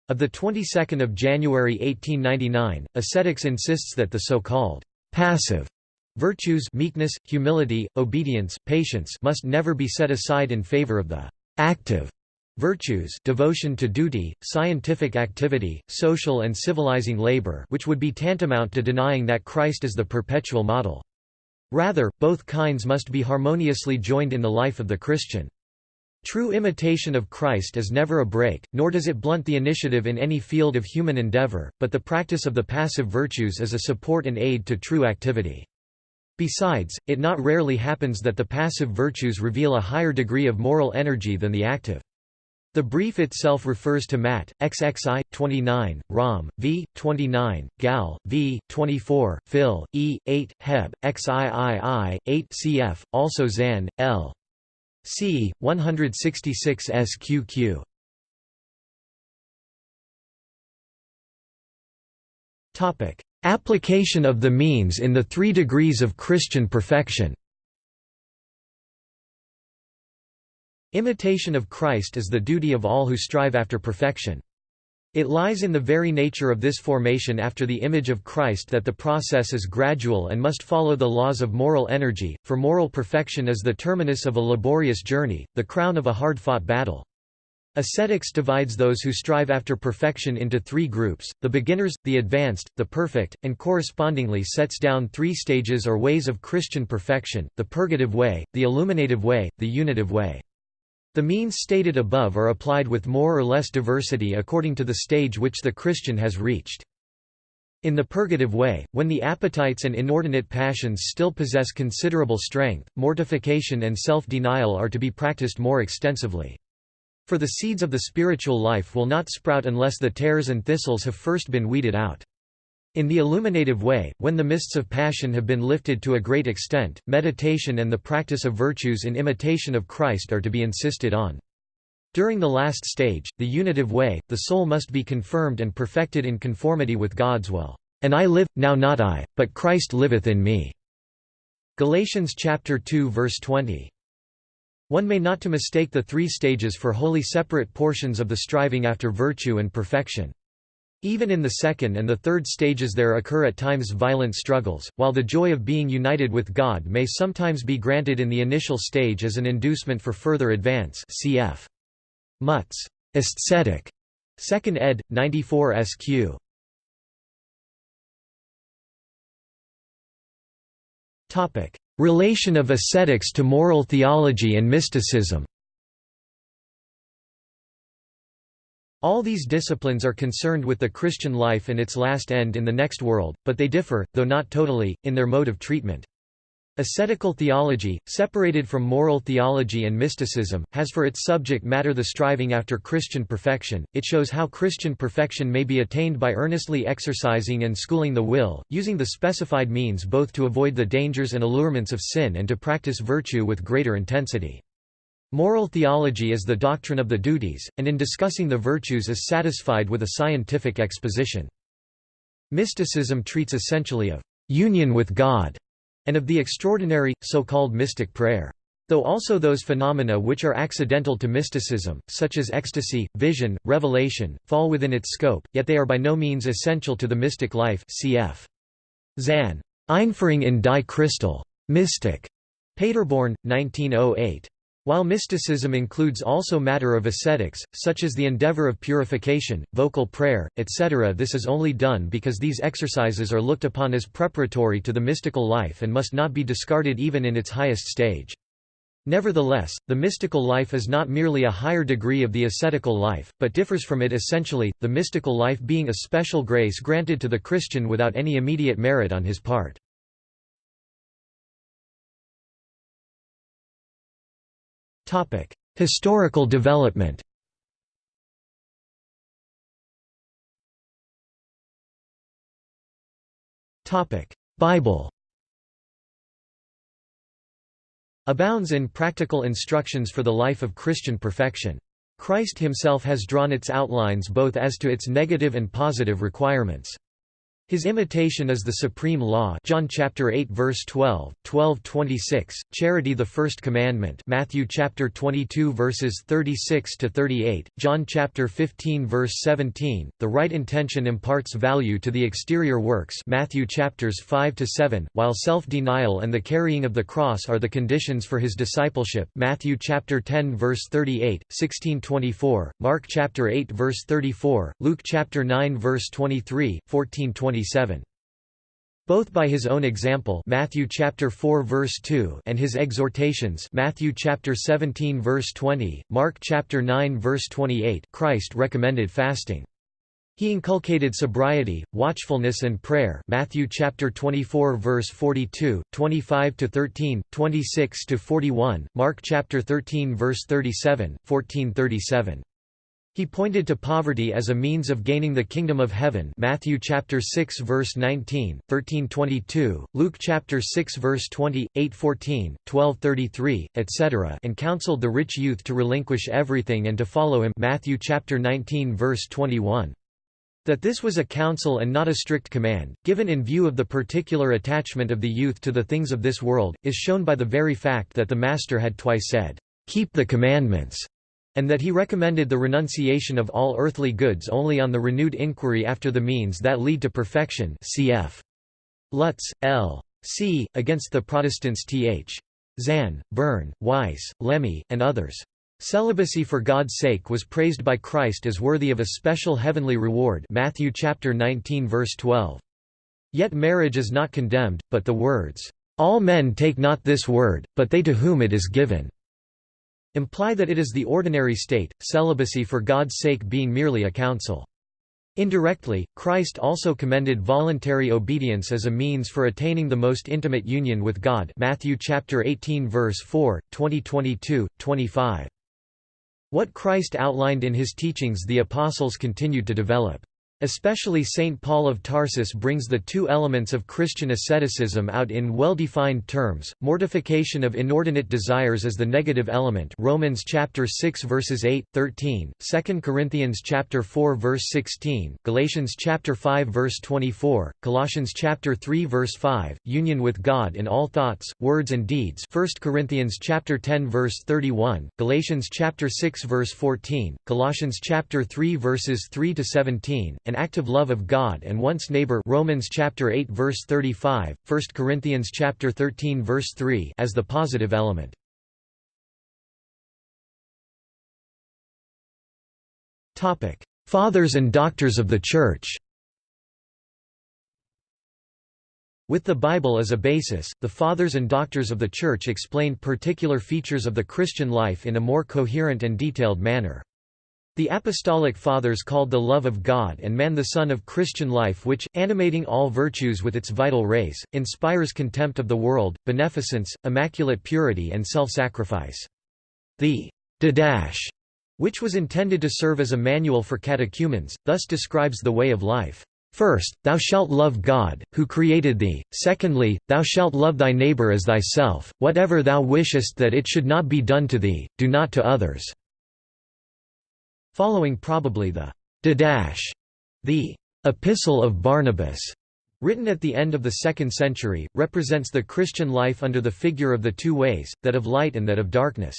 of the 22nd of January 1899, ascetics insists that the so-called passive virtues meekness, humility, obedience, patience must never be set aside in favor of the active Virtues devotion to duty, scientific activity, social and civilizing labor which would be tantamount to denying that Christ is the perpetual model. Rather, both kinds must be harmoniously joined in the life of the Christian. True imitation of Christ is never a break, nor does it blunt the initiative in any field of human endeavor, but the practice of the passive virtues is a support and aid to true activity. Besides, it not rarely happens that the passive virtues reveal a higher degree of moral energy than the active. The brief itself refers to Mat. XXI, 29, Rom. v. 29, Gal. v. 24, Phil. E. 8, Heb. XIII, 8 cf. Also Zahn. L. c. 166 sqq. Application of the means in the three degrees of Christian perfection Imitation of Christ is the duty of all who strive after perfection. It lies in the very nature of this formation after the image of Christ that the process is gradual and must follow the laws of moral energy, for moral perfection is the terminus of a laborious journey, the crown of a hard-fought battle. Ascetics divides those who strive after perfection into three groups, the beginners, the advanced, the perfect, and correspondingly sets down three stages or ways of Christian perfection, the purgative way, the illuminative way, the unitive way. The means stated above are applied with more or less diversity according to the stage which the Christian has reached. In the purgative way, when the appetites and inordinate passions still possess considerable strength, mortification and self-denial are to be practiced more extensively. For the seeds of the spiritual life will not sprout unless the tares and thistles have first been weeded out. In the illuminative way, when the mists of passion have been lifted to a great extent, meditation and the practice of virtues in imitation of Christ are to be insisted on. During the last stage, the unitive way, the soul must be confirmed and perfected in conformity with God's will. And I live, now not I, but Christ liveth in me. Galatians chapter 2 verse 20. One may not to mistake the three stages for wholly separate portions of the striving after virtue and perfection. Even in the second and the third stages there occur at times violent struggles, while the joy of being united with God may sometimes be granted in the initial stage as an inducement for further advance cf. Mutz. Aesthetic. 2nd ed. 94 sq. Relation of ascetics to moral theology and mysticism All these disciplines are concerned with the Christian life and its last end in the next world, but they differ, though not totally, in their mode of treatment. Ascetical theology, separated from moral theology and mysticism, has for its subject matter the striving after Christian perfection. It shows how Christian perfection may be attained by earnestly exercising and schooling the will, using the specified means both to avoid the dangers and allurements of sin and to practice virtue with greater intensity. Moral theology is the doctrine of the duties, and in discussing the virtues is satisfied with a scientific exposition. Mysticism treats essentially of union with God and of the extraordinary, so-called mystic prayer. Though also those phenomena which are accidental to mysticism, such as ecstasy, vision, revelation, fall within its scope, yet they are by no means essential to the mystic life cf. Zahn. Einführung in die Christel. Mystik. Paderborn, 1908. While mysticism includes also matter of ascetics, such as the endeavor of purification, vocal prayer, etc. this is only done because these exercises are looked upon as preparatory to the mystical life and must not be discarded even in its highest stage. Nevertheless, the mystical life is not merely a higher degree of the ascetical life, but differs from it essentially, the mystical life being a special grace granted to the Christian without any immediate merit on his part. Historical development Bible abounds in practical instructions for the life of Christian perfection. Christ himself has drawn its outlines both as to its negative and positive requirements. His imitation is the supreme law John chapter 8 verse 12 12:26 charity the first commandment Matthew chapter 22 verses 36 to 38 John chapter 15 verse 17 the right intention imparts value to the exterior works Matthew chapters 5 to 7 while self-denial and the carrying of the cross are the conditions for his discipleship Matthew chapter 10 verse 38 16:24 Mark chapter 8 verse 34 Luke chapter 9 verse 23 14:20 27. Both by his own example Matthew chapter 4 verse 2 and his exhortations Matthew chapter 17 verse 20 Mark chapter 9 verse 28 Christ recommended fasting he inculcated sobriety, watchfulness and prayer Matthew chapter 24 verse 42, 25 to 13, 26 to 41, Mark chapter 13 verse 37, 1437. He pointed to poverty as a means of gaining the kingdom of heaven Matthew chapter 6 verse 19, 13:22, Luke chapter 6 verse 20, 8:14, 12:33, etc. and counseled the rich youth to relinquish everything and to follow him Matthew chapter 19 verse 21. That this was a counsel and not a strict command, given in view of the particular attachment of the youth to the things of this world, is shown by the very fact that the Master had twice said, "Keep the commandments." And that he recommended the renunciation of all earthly goods only on the renewed inquiry after the means that lead to perfection cf. Lutz, L. C. Against the Protestants Th. Zahn, Byrne, Weiss, Lemme, and others. Celibacy for God's sake was praised by Christ as worthy of a special heavenly reward Matthew chapter 19 verse 12. Yet marriage is not condemned, but the words, "All men take not this word, but they to whom it is given." Imply that it is the ordinary state, celibacy for God's sake being merely a counsel. Indirectly, Christ also commended voluntary obedience as a means for attaining the most intimate union with God Matthew chapter 18 verse 4, 2022, 25. What Christ outlined in his teachings the apostles continued to develop. Especially St. Paul of Tarsus brings the two elements of Christian asceticism out in well-defined terms, mortification of inordinate desires as the negative element Romans chapter 6 verses 8, 13, 2 Corinthians chapter 4 verse 16, Galatians chapter 5 verse 24, Colossians chapter 3 verse 5, union with God in all thoughts, words and deeds 1 Corinthians chapter 10 verse 31, Galatians chapter 6 verse 14, Colossians chapter 3 verses 3 to 17, an active love of God and one's neighbor Romans chapter 8 verse 35, 1 Corinthians chapter 13 verse 3 as the positive element. Topic: Fathers and Doctors of the Church. With the Bible as a basis, the Fathers and Doctors of the Church explained particular features of the Christian life in a more coherent and detailed manner. The Apostolic Fathers called the love of God and man the sun of Christian life which, animating all virtues with its vital rays, inspires contempt of the world, beneficence, immaculate purity and self-sacrifice. The Didache, which was intended to serve as a manual for catechumens, thus describes the way of life. First, thou shalt love God, who created thee, secondly, thou shalt love thy neighbour as thyself, whatever thou wishest that it should not be done to thee, do not to others. Following probably the Didache, the Epistle of Barnabas, written at the end of the 2nd century, represents the Christian life under the figure of the two ways, that of light and that of darkness.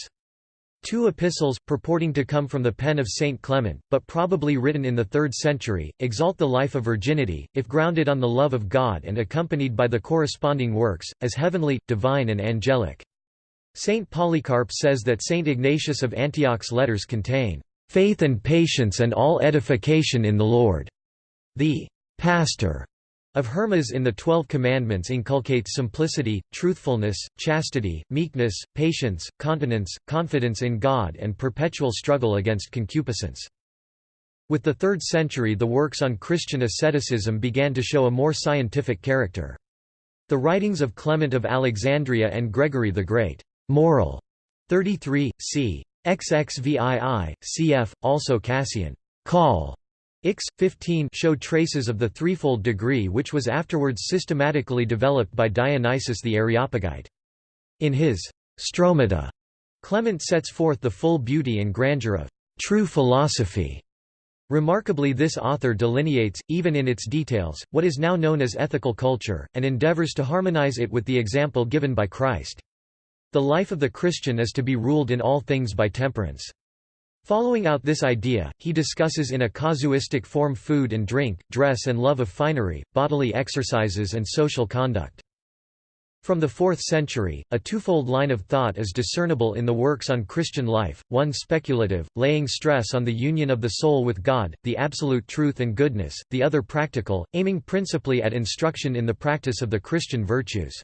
Two epistles, purporting to come from the pen of Saint Clement, but probably written in the 3rd century, exalt the life of virginity, if grounded on the love of God and accompanied by the corresponding works, as heavenly, divine and angelic. Saint Polycarp says that Saint Ignatius of Antioch's letters contain faith and patience and all edification in the Lord. The pastor of Hermas in the Twelve Commandments inculcates simplicity, truthfulness, chastity, meekness, patience, continence, confidence in God and perpetual struggle against concupiscence. With the 3rd century the works on Christian asceticism began to show a more scientific character. The writings of Clement of Alexandria and Gregory the Great, moral 33, c. XXVII, cf. also Cassian. Call. Ix. 15 show traces of the threefold degree which was afterwards systematically developed by Dionysius the Areopagite. In his Stromata, Clement sets forth the full beauty and grandeur of true philosophy. Remarkably this author delineates, even in its details, what is now known as ethical culture, and endeavors to harmonize it with the example given by Christ. The life of the Christian is to be ruled in all things by temperance. Following out this idea, he discusses in a casuistic form food and drink, dress and love of finery, bodily exercises and social conduct. From the 4th century, a twofold line of thought is discernible in the works on Christian life, one speculative, laying stress on the union of the soul with God, the absolute truth and goodness, the other practical, aiming principally at instruction in the practice of the Christian virtues.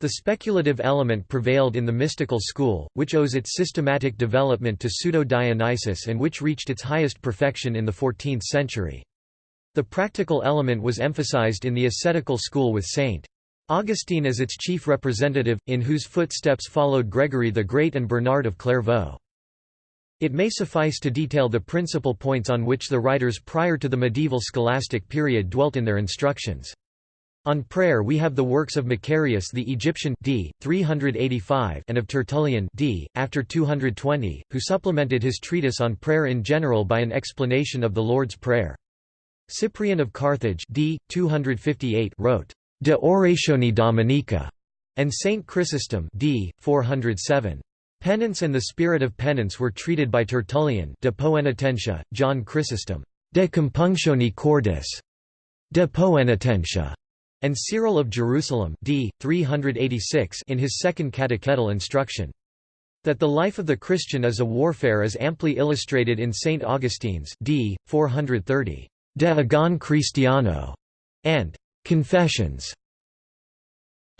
The speculative element prevailed in the mystical school, which owes its systematic development to Pseudo-Dionysius and which reached its highest perfection in the 14th century. The practical element was emphasized in the ascetical school with St. Augustine as its chief representative, in whose footsteps followed Gregory the Great and Bernard of Clairvaux. It may suffice to detail the principal points on which the writers prior to the medieval scholastic period dwelt in their instructions. On prayer we have the works of Macarius the Egyptian d. 385 and of Tertullian d. after 220, who supplemented his treatise on prayer in general by an explanation of the Lord's Prayer. Cyprian of Carthage d. 258 wrote, De Oratione Dominica, and Saint Chrysostom d. 407. Penance and the spirit of penance were treated by Tertullian De Poenitentia, John Chrysostom, De Compunctione Cordis, De Poenitentia, and Cyril of Jerusalem d. 386 in his second catechetical instruction. That the life of the Christian is a warfare is amply illustrated in St. Augustine's d. 430 De Agone Christiano and Confessions.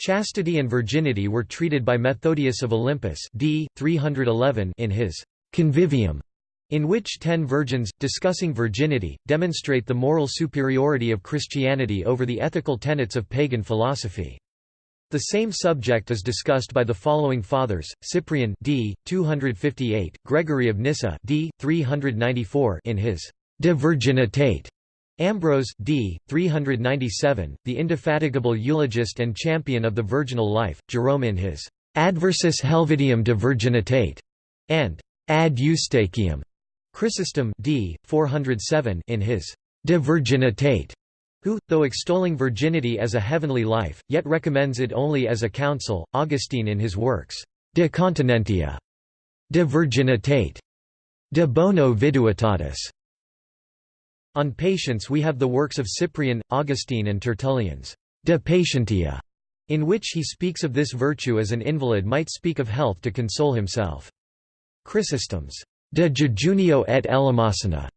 Chastity and virginity were treated by Methodius of Olympus d. 311 in his Convivium in which ten virgins, discussing virginity, demonstrate the moral superiority of Christianity over the ethical tenets of pagan philosophy. The same subject is discussed by the following fathers: Cyprian d. 258, Gregory of Nyssa d. 394 in his De Virginitate, Ambrose d. 397, the indefatigable eulogist and champion of the virginal life, Jerome in his Adversus Helvidium de Virginitate, and Ad Eustachium, Chrysostom d. 407 in his De Virginitate, who, though extolling virginity as a heavenly life, yet recommends it only as a counsel, Augustine in his works, De Continentia, De Virginitate, De Bono Viduitatis. On patience we have the works of Cyprian, Augustine and Tertullian's De Patientia, in which he speaks of this virtue as an invalid might speak of health to console himself. Chrysostom's De Jejunio et Eleemosina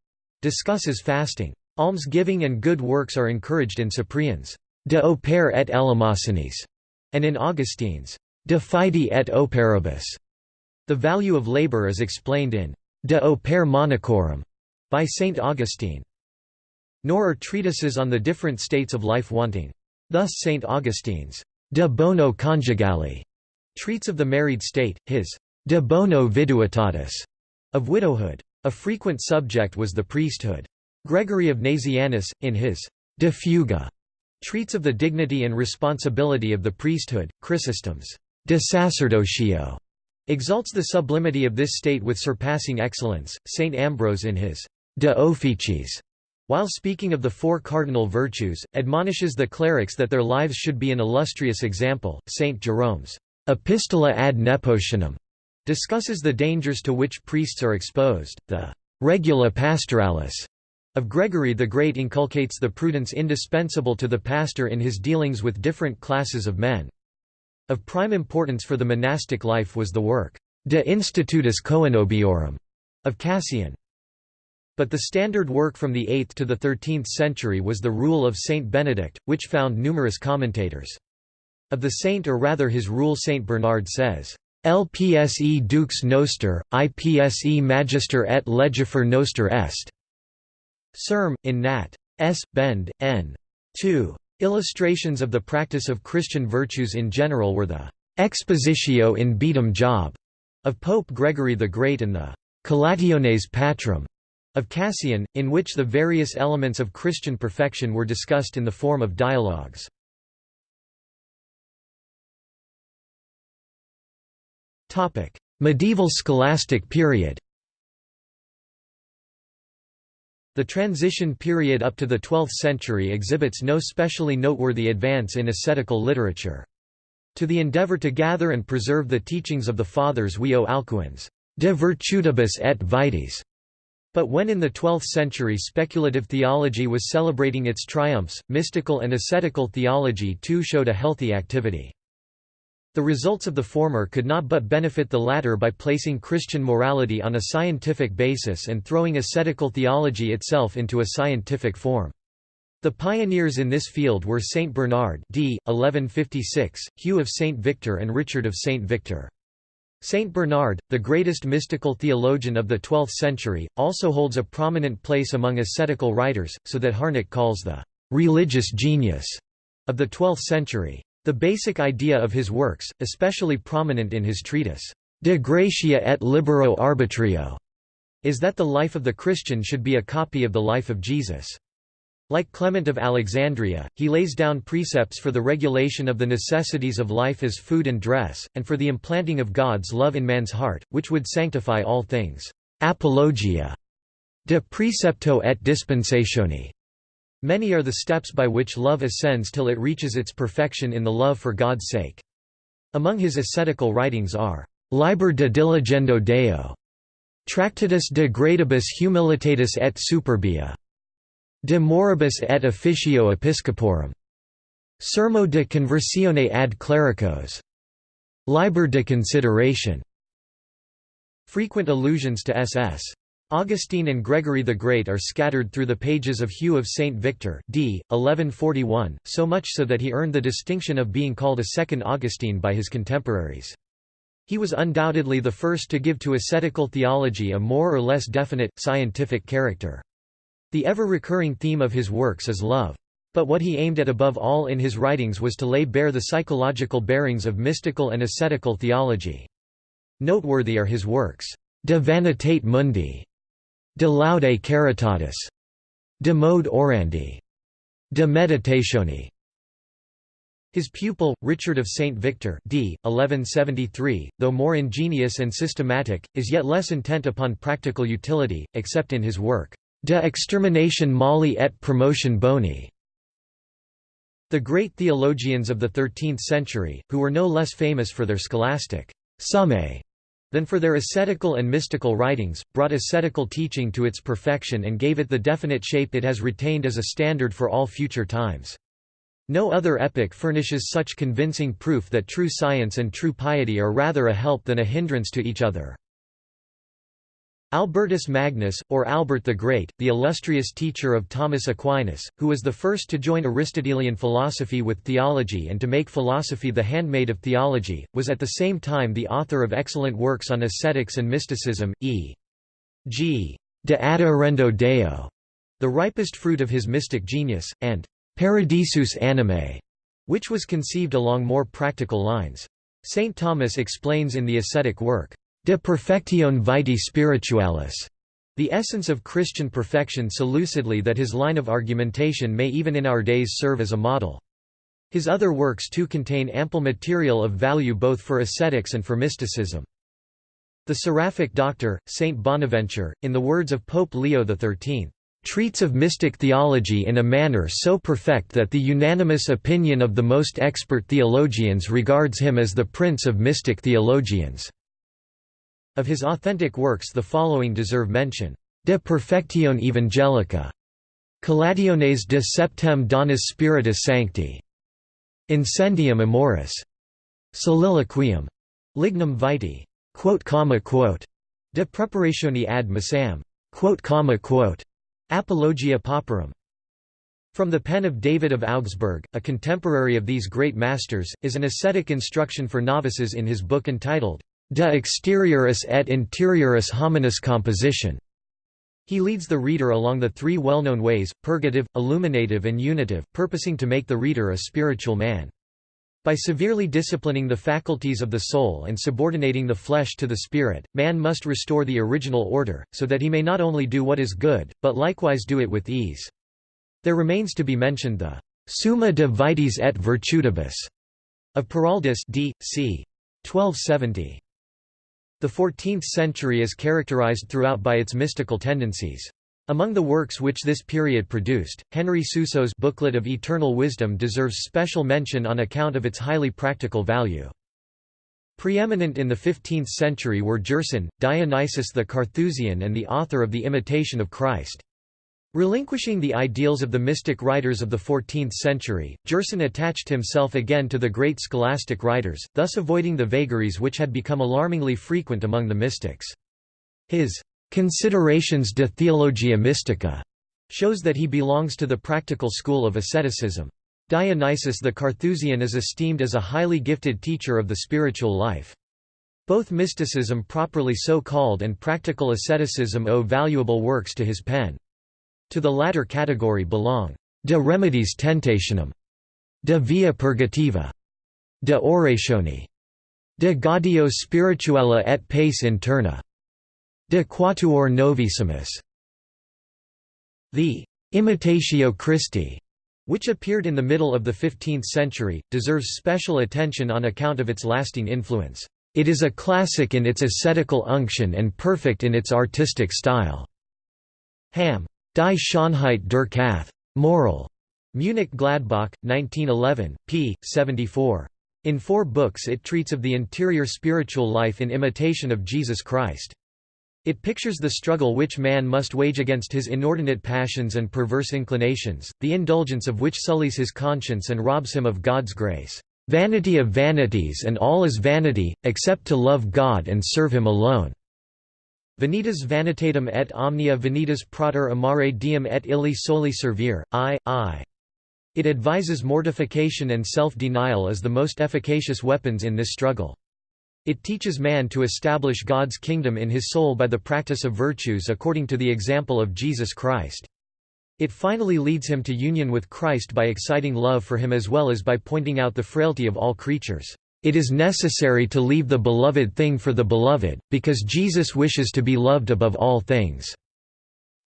discusses fasting. Almsgiving and good works are encouraged in Cyprian's De Opere et Eleemosinis, and in Augustine's De Fide et Operibus. The value of labor is explained in De Opere Monachorum, by Saint Augustine. Nor are treatises on the different states of life wanting. Thus Saint Augustine's De Bono Conjugale treats of the married state, his De Bono Viduitatis of widowhood. A frequent subject was the priesthood. Gregory of Nazianzus, in his De Fuga, treats of the dignity and responsibility of the priesthood. Chrysostom's De Sacerdotio exalts the sublimity of this state with surpassing excellence. Saint Ambrose in his De Officiis while speaking of the four cardinal virtues, admonishes the clerics that their lives should be an illustrious example. Saint Jerome's Epistola ad Nepotianum discusses the dangers to which priests are exposed. The Regula Pastoralis of Gregory the Great inculcates the prudence indispensable to the pastor in his dealings with different classes of men. Of prime importance for the monastic life was the work De Institutis Coenobiorum of Cassian. But the standard work from the 8th to the 13th century was the Rule of Saint Benedict, which found numerous commentators. Of the saint or rather his rule Saint Bernard says, Lpse dux noster, ipse magister et legifer noster est. Serm, in Nat. S. Bend, N. 2. Illustrations of the practice of Christian virtues in general were the Expositio in Beatum Job of Pope Gregory the Great and the Collationes Patrum of Cassian, in which the various elements of Christian perfection were discussed in the form of dialogues. Medieval scholastic period The transition period up to the 12th century exhibits no specially noteworthy advance in ascetical literature. To the endeavor to gather and preserve the teachings of the Fathers we owe Alcuin's De Virtutibus et Vitis. But when in the 12th century speculative theology was celebrating its triumphs, mystical and ascetical theology too showed a healthy activity. The results of the former could not but benefit the latter by placing Christian morality on a scientific basis and throwing ascetical theology itself into a scientific form. The pioneers in this field were Saint Bernard d. 1156, Hugh of Saint Victor and Richard of Saint Victor. Saint Bernard, the greatest mystical theologian of the 12th century, also holds a prominent place among ascetical writers, so that Harnack calls the «religious genius» of the 12th century. The basic idea of his works, especially prominent in his treatise, De Gratia et Libero Arbitrio, is that the life of the Christian should be a copy of the life of Jesus. Like Clement of Alexandria, he lays down precepts for the regulation of the necessities of life as food and dress, and for the implanting of God's love in man's heart, which would sanctify all things. Apologia de precepto et dispensatione Many are the steps by which love ascends till it reaches its perfection in the love for God's sake. Among his ascetical writings are Liber de Diligendo Deo, Tractatus de Gradibus Humilitatis et Superbia, De Moribus et Officio Episcoporum, Sermo de Conversione ad Clericos, Liber de Consideration. Frequent allusions to S.S. Augustine and Gregory the Great are scattered through the pages of Hugh of St. Victor d. 1141, so much so that he earned the distinction of being called a second Augustine by his contemporaries. He was undoubtedly the first to give to ascetical theology a more or less definite, scientific character. The ever-recurring theme of his works is love. But what he aimed at above all in his writings was to lay bare the psychological bearings of mystical and ascetical theology. Noteworthy are his works, De Vanitate Mundi, De laude caritatis. De mode orandi. De meditatione. His pupil, Richard of St. Victor d. 1173, though more ingenious and systematic, is yet less intent upon practical utility, except in his work, De extermination mali et promotion boni. The great theologians of the 13th century, who were no less famous for their scholastic summae than for their ascetical and mystical writings, brought ascetical teaching to its perfection and gave it the definite shape it has retained as a standard for all future times. No other epoch furnishes such convincing proof that true science and true piety are rather a help than a hindrance to each other. Albertus Magnus, or Albert the Great, the illustrious teacher of Thomas Aquinas, who was the first to join Aristotelian philosophy with theology and to make philosophy the handmaid of theology, was at the same time the author of excellent works on ascetics and mysticism, e. g. De Adhaerendo Deo, the ripest fruit of his mystic genius, and Paradisus Animae, which was conceived along more practical lines. St. Thomas explains in the ascetic work, De Perfectione Vitae Spiritualis, the essence of Christian perfection so lucidly that his line of argumentation may even in our days serve as a model. His other works too contain ample material of value both for ascetics and for mysticism. The Seraphic Doctor, Saint Bonaventure, in the words of Pope Leo XIII, treats of mystic theology in a manner so perfect that the unanimous opinion of the most expert theologians regards him as the prince of mystic theologians." Of his authentic works the following deserve mention. De Perfectione Evangelica. Collationes de Septem Donis Spiritus Sancti. Incendium Amoris. Soliloquium. Lignum Vitae. De Preparatione ad Missam. Apologia Pauperum. From the pen of David of Augsburg, a contemporary of these great masters, is an ascetic instruction for novices in his book entitled, De exterioris et interioris hominis composition. He leads the reader along the three well-known ways, purgative, illuminative and unitive, purposing to make the reader a spiritual man. By severely disciplining the faculties of the soul and subordinating the flesh to the spirit, man must restore the original order, so that he may not only do what is good, but likewise do it with ease. There remains to be mentioned the Summa de Vitis et Virtutibus of Peraldus d. c. 1270. The 14th century is characterized throughout by its mystical tendencies. Among the works which this period produced, Henry Suso's Booklet of Eternal Wisdom deserves special mention on account of its highly practical value. Preeminent in the 15th century were Gerson, Dionysius the Carthusian and the author of The Imitation of Christ. Relinquishing the ideals of the mystic writers of the 14th century, Gerson attached himself again to the great scholastic writers, thus avoiding the vagaries which had become alarmingly frequent among the mystics. His Considerations de Theologia Mystica shows that he belongs to the practical school of asceticism. Dionysius the Carthusian is esteemed as a highly gifted teacher of the spiritual life. Both mysticism properly so called and practical asceticism owe valuable works to his pen. To the latter category belong De Remedies Tentationum, De Via Purgativa, De Oratione, De Gaudio Spirituella et Pace Interna, De Quatuor Novissimus. The Imitatio Christi, which appeared in the middle of the 15th century, deserves special attention on account of its lasting influence. It is a classic in its ascetical unction and perfect in its artistic style. Ham. Die Schönheit der Kath. Moral. Munich Gladbach, 1911, p. 74. In four books it treats of the interior spiritual life in imitation of Jesus Christ. It pictures the struggle which man must wage against his inordinate passions and perverse inclinations, the indulgence of which sullies his conscience and robs him of God's grace. Vanity of vanities and all is vanity, except to love God and serve him alone. Vanitas vanitatum et omnia vanitas prater amare diem et illi soli servir, I, I. It advises mortification and self-denial as the most efficacious weapons in this struggle. It teaches man to establish God's kingdom in his soul by the practice of virtues according to the example of Jesus Christ. It finally leads him to union with Christ by exciting love for him as well as by pointing out the frailty of all creatures. It is necessary to leave the beloved thing for the beloved, because Jesus wishes to be loved above all things.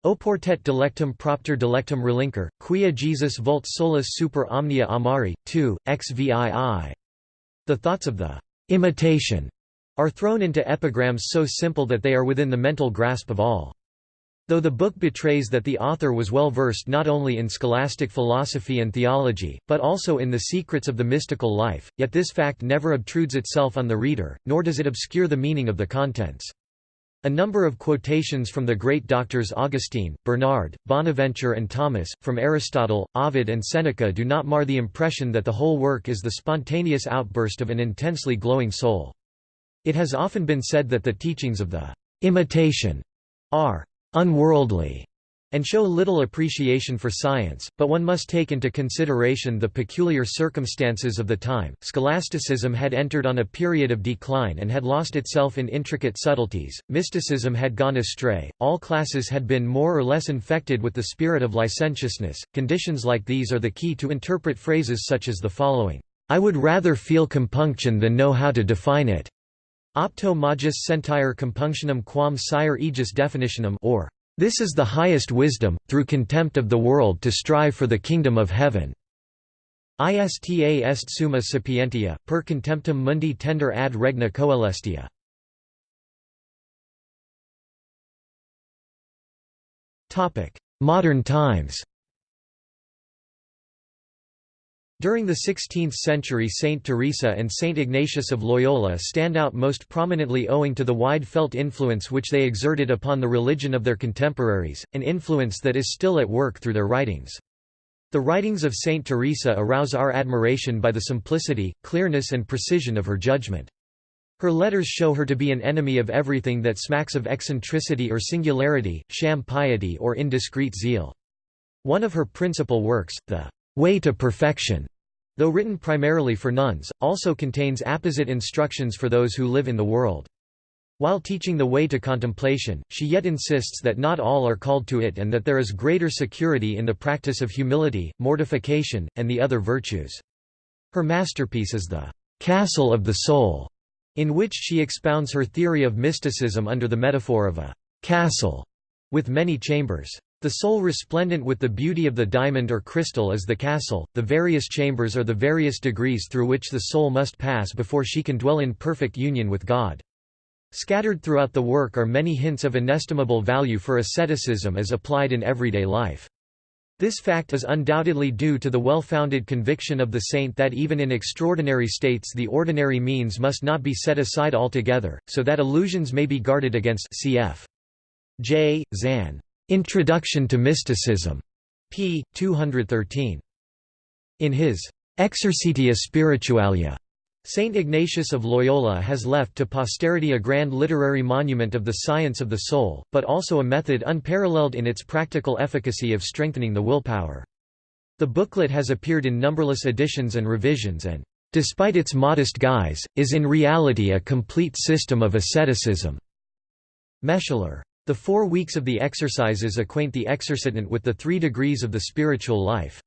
Oportet delectum propter delectum relinquer, quia Jesus vult solus super omnia amari, 2, xvii. The thoughts of the imitation are thrown into epigrams so simple that they are within the mental grasp of all. Though the book betrays that the author was well versed not only in scholastic philosophy and theology, but also in the secrets of the mystical life, yet this fact never obtrudes itself on the reader, nor does it obscure the meaning of the contents. A number of quotations from the great doctors Augustine, Bernard, Bonaventure and Thomas, from Aristotle, Ovid and Seneca do not mar the impression that the whole work is the spontaneous outburst of an intensely glowing soul. It has often been said that the teachings of the «imitation» are «unworldly» and show little appreciation for science, but one must take into consideration the peculiar circumstances of the time. Scholasticism had entered on a period of decline and had lost itself in intricate subtleties, mysticism had gone astray, all classes had been more or less infected with the spirit of licentiousness. Conditions like these are the key to interpret phrases such as the following I would rather feel compunction than know how to define it. Opto magis sentire compunctionem quam sire aegis definitionem or this is the highest wisdom, through contempt of the world to strive for the kingdom of heaven. Ista est summa sapientia, per contemptum mundi tender ad regna coelestia. Modern times During the 16th century Saint Teresa and Saint Ignatius of Loyola stand out most prominently owing to the wide-felt influence which they exerted upon the religion of their contemporaries, an influence that is still at work through their writings. The writings of Saint Teresa arouse our admiration by the simplicity, clearness and precision of her judgment. Her letters show her to be an enemy of everything that smacks of eccentricity or singularity, sham piety or indiscreet zeal. One of her principal works, the Way to Perfection, though written primarily for nuns, also contains apposite instructions for those who live in the world. While teaching the way to contemplation, she yet insists that not all are called to it and that there is greater security in the practice of humility, mortification, and the other virtues. Her masterpiece is the «castle of the soul», in which she expounds her theory of mysticism under the metaphor of a «castle» with many chambers. The soul resplendent with the beauty of the diamond or crystal is the castle, the various chambers are the various degrees through which the soul must pass before she can dwell in perfect union with God. Scattered throughout the work are many hints of inestimable value for asceticism as applied in everyday life. This fact is undoubtedly due to the well-founded conviction of the saint that even in extraordinary states the ordinary means must not be set aside altogether, so that illusions may be guarded against cf. J. Zahn. Introduction to Mysticism, p. 213. In his Exercitia Spiritualia, Saint Ignatius of Loyola has left to posterity a grand literary monument of the science of the soul, but also a method unparalleled in its practical efficacy of strengthening the willpower. The booklet has appeared in numberless editions and revisions and, despite its modest guise, is in reality a complete system of asceticism. Meschler the four weeks of the exercises acquaint the exercitant with the three degrees of the spiritual life.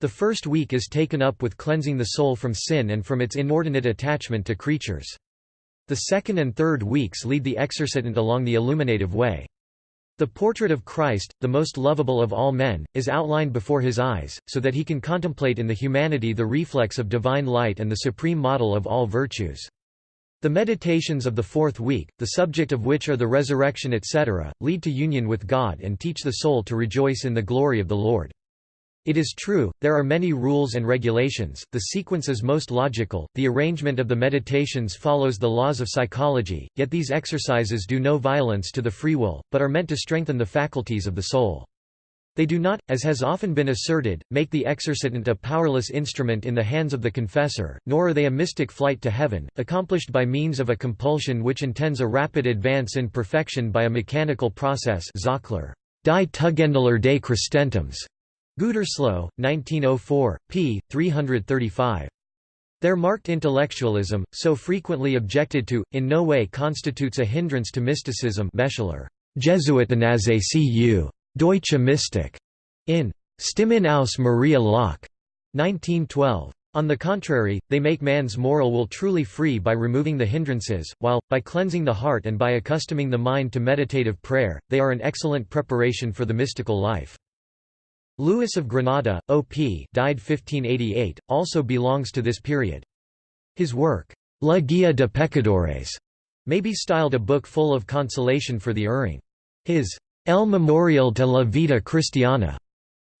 The first week is taken up with cleansing the soul from sin and from its inordinate attachment to creatures. The second and third weeks lead the exercitant along the illuminative way. The portrait of Christ, the most lovable of all men, is outlined before his eyes, so that he can contemplate in the humanity the reflex of divine light and the supreme model of all virtues. The meditations of the fourth week, the subject of which are the resurrection etc., lead to union with God and teach the soul to rejoice in the glory of the Lord. It is true, there are many rules and regulations, the sequence is most logical, the arrangement of the meditations follows the laws of psychology, yet these exercises do no violence to the free will, but are meant to strengthen the faculties of the soul. They do not, as has often been asserted, make the exercitant a powerless instrument in the hands of the confessor, nor are they a mystic flight to heaven, accomplished by means of a compulsion which intends a rapid advance in perfection by a mechanical process Zockler, Die Tugendlehre des Christentums. Gütersloh, 1904, p. 335. Their marked intellectualism, so frequently objected to, in no way constitutes a hindrance to mysticism Meschler, Jesuitenase cu. Deutsche Mystik, in Stimmen aus Maria Laach, 1912. On the contrary, they make man's moral will truly free by removing the hindrances, while, by cleansing the heart and by accustoming the mind to meditative prayer, they are an excellent preparation for the mystical life. Louis of Granada, O.P. died 1588, also belongs to this period. His work, La Guia de Pecadores, may be styled a book full of consolation for the erring. His El Memorial de la Vida Cristiana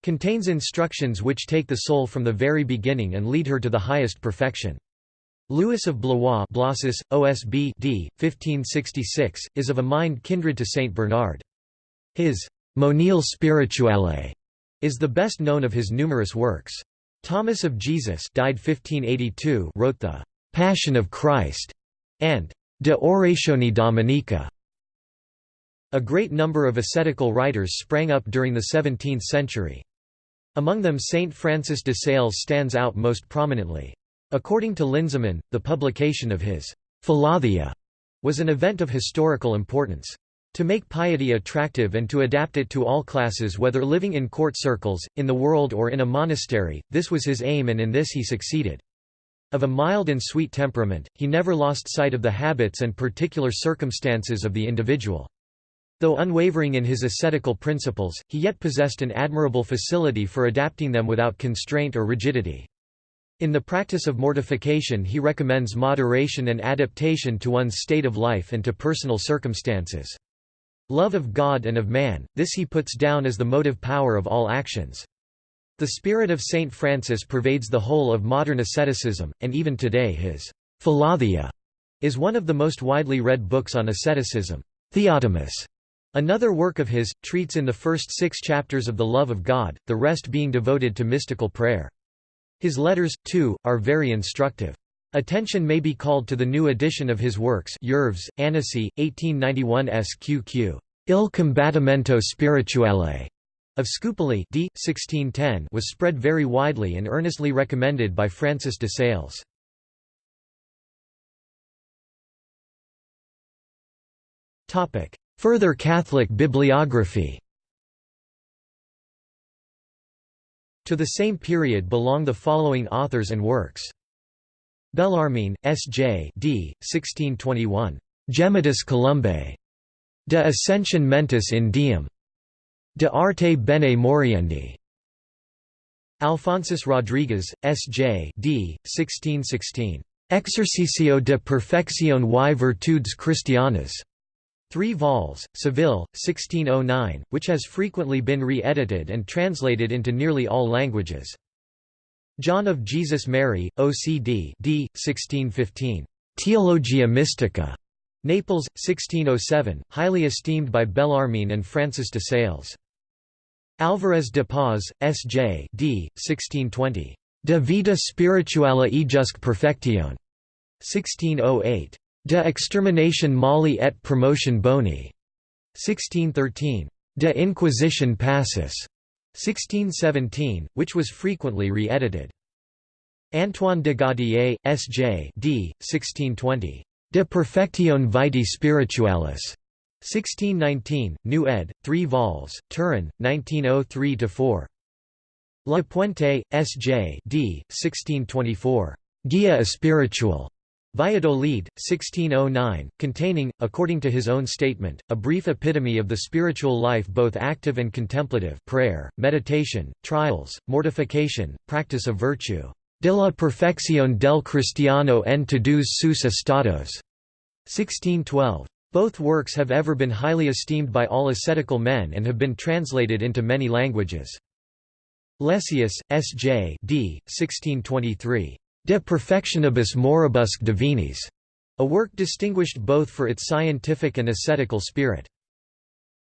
contains instructions which take the soul from the very beginning and lead her to the highest perfection. Louis of Blois Blosius, OSB d. 1566, is of a mind kindred to Saint Bernard. His Monile Spirituale is the best known of his numerous works. Thomas of Jesus died 1582 wrote the Passion of Christ and De Oratione Dominica. A great number of ascetical writers sprang up during the 17th century. Among them Saint Francis de Sales stands out most prominently. According to Linsenmann, the publication of his Philothea was an event of historical importance. To make piety attractive and to adapt it to all classes whether living in court circles, in the world or in a monastery, this was his aim and in this he succeeded. Of a mild and sweet temperament, he never lost sight of the habits and particular circumstances of the individual. Though unwavering in his ascetical principles, he yet possessed an admirable facility for adapting them without constraint or rigidity. In the practice of mortification he recommends moderation and adaptation to one's state of life and to personal circumstances. Love of God and of man, this he puts down as the motive power of all actions. The spirit of Saint Francis pervades the whole of modern asceticism, and even today his Philothea is one of the most widely read books on asceticism. Theotimus Another work of his, treats in the first six chapters of the love of God, the rest being devoted to mystical prayer. His letters, too, are very instructive. Attention may be called to the new edition of his works Oeuvres, Annecy, 1891 SQQ. Il combattimento spirituale of Scupoli d. 1610 was spread very widely and earnestly recommended by Francis de Sales. Further Catholic bibliography To the same period belong the following authors and works. Bellarmine, S. J. D. 1621. Gemitus Columbae. De Ascension Mentis in Diem. De Arte Bene Moriendi. Alphonsus Rodriguez, S. J. D. 1616. Exercicio de Perfección y Virtudes Cristianas. Three vols, Seville, 1609, which has frequently been re-edited and translated into nearly all languages. John of Jesus Mary, OCD d. 1615. Theologia Mystica. Naples, 1607, highly esteemed by Bellarmine and Francis de Sales. Alvarez de Paz, S.J. d. 1620. De vida spirituale ejusque perfectione. 1608. De extermination mali et promotion boni. 1613. De Inquisition passus. 1617, which was frequently re-edited. Antoine de Gaudier, S.J. d. 1620. De perfectione vitae spiritualis. 1619, New ed., 3 vols, Turin, 1903–4. La Puente, S.J. d. 1624. Guia espiritual. Valladolid, 1609, containing, according to his own statement, a brief epitome of the spiritual life both active and contemplative prayer, meditation, trials, mortification, practice of virtue. De la perfección del cristiano en todos sus estados. 1612. Both works have ever been highly esteemed by all ascetical men and have been translated into many languages. Lessius, S. J. D. 1623. De perfectionibus moribusque divinis, a work distinguished both for its scientific and ascetical spirit.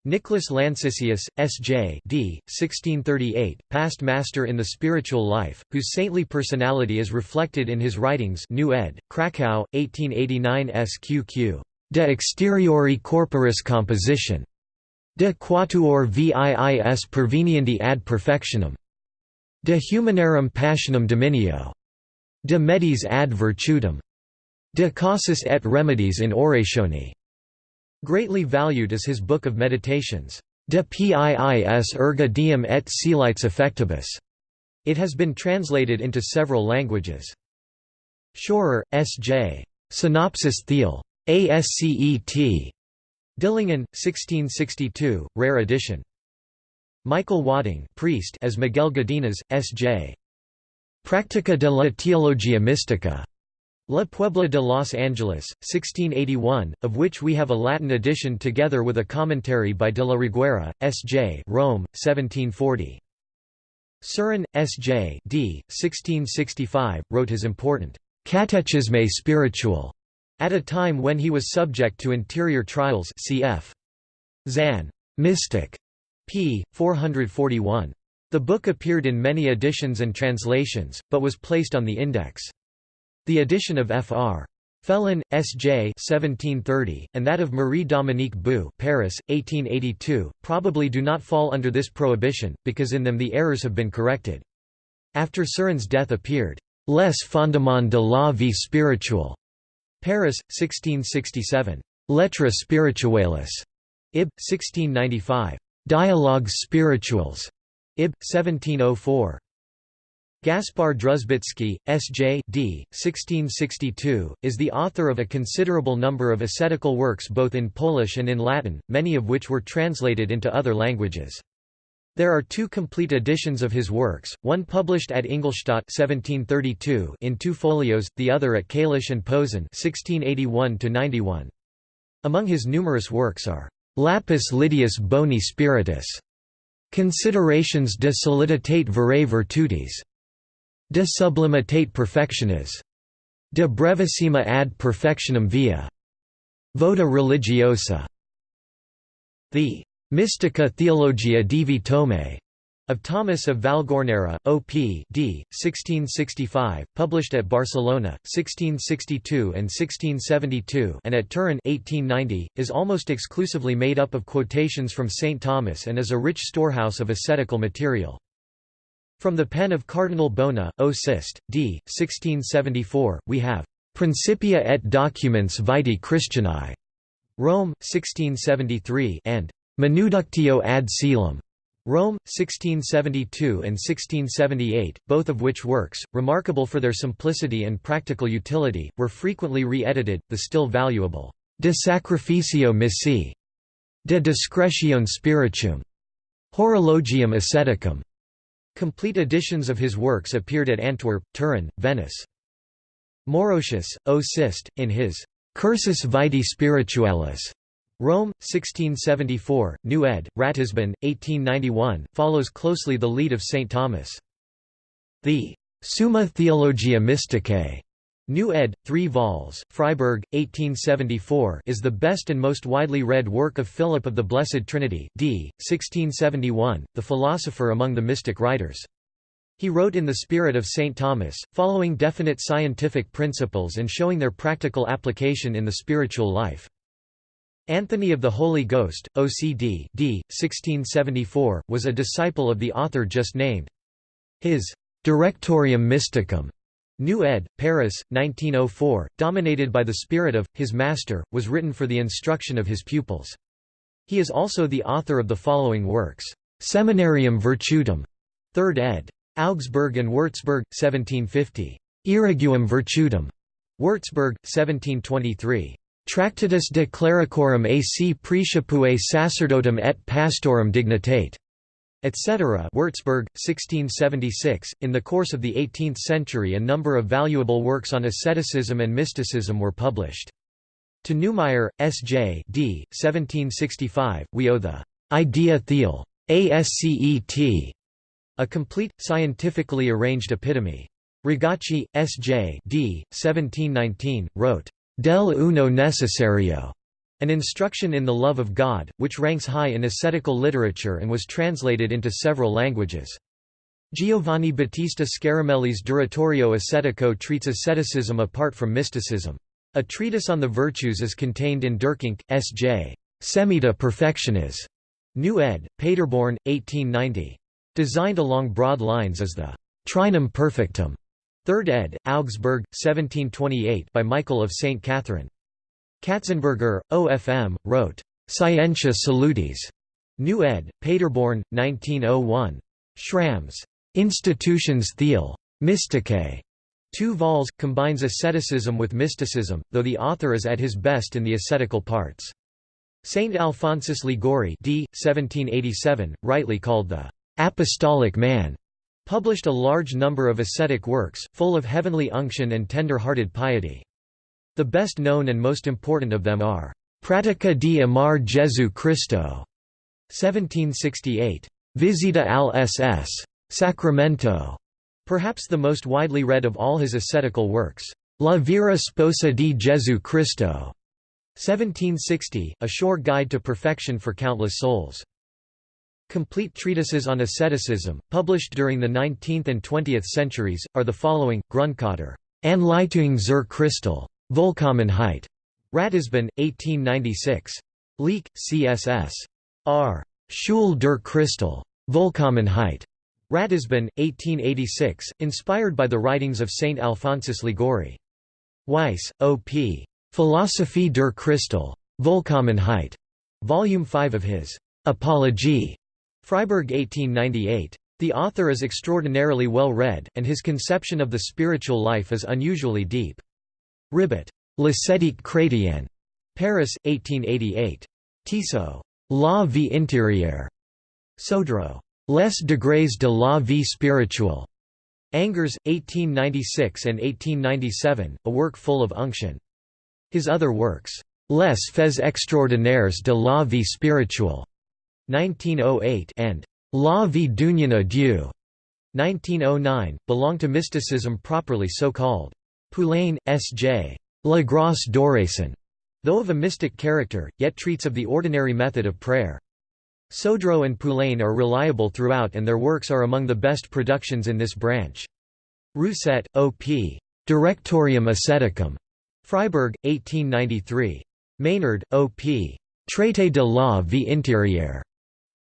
Nicholas Lancisius, S.J. D. 1638, past master in the spiritual life, whose saintly personality is reflected in his writings New ed., Krakow, 1889 SQQ. De exteriori corporis composition. De quatuor viis perveniendi ad perfectionem. De humanarum passionum dominio. De medis ad virtutem. De causis et remedies in oratione. Greatly valued is his Book of Meditations, De piis erga diem et coelites effectibus. It has been translated into several languages. Schorer, S.J. Synopsis Theal. ASCET. Dillingen, 1662, rare edition. Michael Wadding priest as Miguel Godinez, S.J. Práctica de la Teología Mística. La Puebla de Los Angeles, 1681, of which we have a Latin edition together with a commentary by de la Reguera, S.J. Rome, 1740. Surin, S.J. d. 1665, wrote his important Catechisme spiritual at a time when he was subject to interior trials cf. Zahn. Mystic. p. 441. The book appeared in many editions and translations, but was placed on the index. The edition of Fr. Felon, S.J. 1730, and that of Marie-Dominique Bouix Paris, 1882, probably do not fall under this prohibition, because in them the errors have been corrected. After Surin's death appeared, Les fondements de la vie spirituelle, Paris, 1667. Lettres spirituelles, Ib. 1695. Dialogues spirituels, Ib. 1704. Gaspar Druzbicki, S.J. D. 1662, is the author of a considerable number of ascetical works both in Polish and in Latin, many of which were translated into other languages. There are two complete editions of his works, one published at Ingolstadt 1732 in two folios, the other at Kalisz and Posen 1681 Among his numerous works are Lapis Lydius Boni Spiritus, Considerations de soliditate verae virtutis, De sublimitate perfectionis. De brevissima ad perfectionem via. Voda religiosa. The Mystica Theologia Divi Thomae of Thomas of Vallgornera, O.P. d. 1665, published at Barcelona, 1662 and 1672 and at Turin 1890, is almost exclusively made up of quotations from St. Thomas and is a rich storehouse of ascetical material. From the pen of Cardinal Bona, O Cist, d. 1674, we have Principia et Documents Vitae Christianae, Rome, 1673 and Manuductio ad Caelum, Rome, 1672 and 1678, both of which works, remarkable for their simplicity and practical utility, were frequently re-edited, the still valuable De Sacrificio Missae, De Discretione Spirituum, Horologium Asceticum, Complete editions of his works appeared at Antwerp, Turin, Venice. Morosius, O Cist, in his Cursus Vitae Spiritualis, Rome, 1674, New ed., Ratisbon, 1891, follows closely the lead of St. Thomas. The Summa Theologia Mysticae New ed., 3 vols, Freiburg, 1874 is the best and most widely read work of Philip of the Blessed Trinity d. 1671, the philosopher among the mystic writers. He wrote in the spirit of St. Thomas, following definite scientific principles and showing their practical application in the spiritual life. Anthony of the Holy Ghost, OCD d. 1674, was a disciple of the author just named. His Directorium Mysticum New ed., Paris, 1904, dominated by the spirit of, his master, was written for the instruction of his pupils. He is also the author of the following works. Seminarium Virtutum, 3rd ed. Augsburg and Würzburg, 1750. Irriguum Virtutum, Würzburg, 1723. Tractatus de clericorum ac praecipue sacerdotum et pastorum dignitate etc. Würzburg, 1676. In the course of the 18th century, a number of valuable works on asceticism and mysticism were published. To Neumayer, S.J. D. 1765, we owe the Idea Theol. ASCET, a complete, scientifically arranged epitome. Rogacci, S.J. D. 1719, wrote, Del uno necessario, an instruction in the love of God, which ranks high in ascetical literature and was translated into several languages. Giovanni Battista Scaramelli's Direttorio Ascetico treats asceticism apart from mysticism. A treatise on the virtues is contained in Durkheim, S.J. Semita Perfectionis. New ed., Paderborn, 1890. Designed along broad lines as the Trinum Perfectum. 3rd ed., Augsburg, 1728 by Michael of St. Catherine. Katzenberger, OFM, wrote, Scientia Salutis. New ed., Paderborn, 1901. Schramm's Institutions Theol. Mysticae. Two vols, combines asceticism with mysticism, though the author is at his best in the ascetical parts. Saint Alphonsus Liguori d. 1787, rightly called the «apostolic man», published a large number of ascetic works, full of heavenly unction and tender-hearted piety. The best known and most important of them are Pratica di Amar Jesu Cristo, 1768, Visita al ss. Sacramento, perhaps the most widely read of all his ascetical works, La Vera Sposa di Jesu Cristo, 1760, a sure guide to perfection for countless souls. Complete treatises on asceticism, published during the 19th and 20th centuries, are the following, Grundkater, Anleitung zur Christel, Vollkommenheit. Ratisbon, 1896. Leek, CSS. R. Schule der Christel. Vollkommenheit. Ratisbon, 1886, inspired by the writings of Saint Alphonsus Liguori. Weiss, O.P. Philosophie der Christel. Vollkommenheit. Volume 5 of his Apologie. Freiburg 1898. The author is extraordinarily well read, and his conception of the spiritual life is unusually deep. Ribot. L'ascétique chrétienne. Paris, 1888. Tissot. La vie intérieure. Saudreau. Les degrés de la vie spirituelle. Angers, 1896 and 1897, a work full of unction. His other works, Les faits extraordinaires de la vie spirituelle, 1908, and La vie d'union à Dieu, 1909, belong to mysticism properly so called. Poulain, S.J. La Grâce d'Oraison, though of a mystic character, yet treats of the ordinary method of prayer. Saudreau and Poulain are reliable throughout and their works are among the best productions in this branch. Rousset, O.P. Directorium Asceticum. Freiburg, 1893. Meynard, O.P. Traité de la vie intérieure.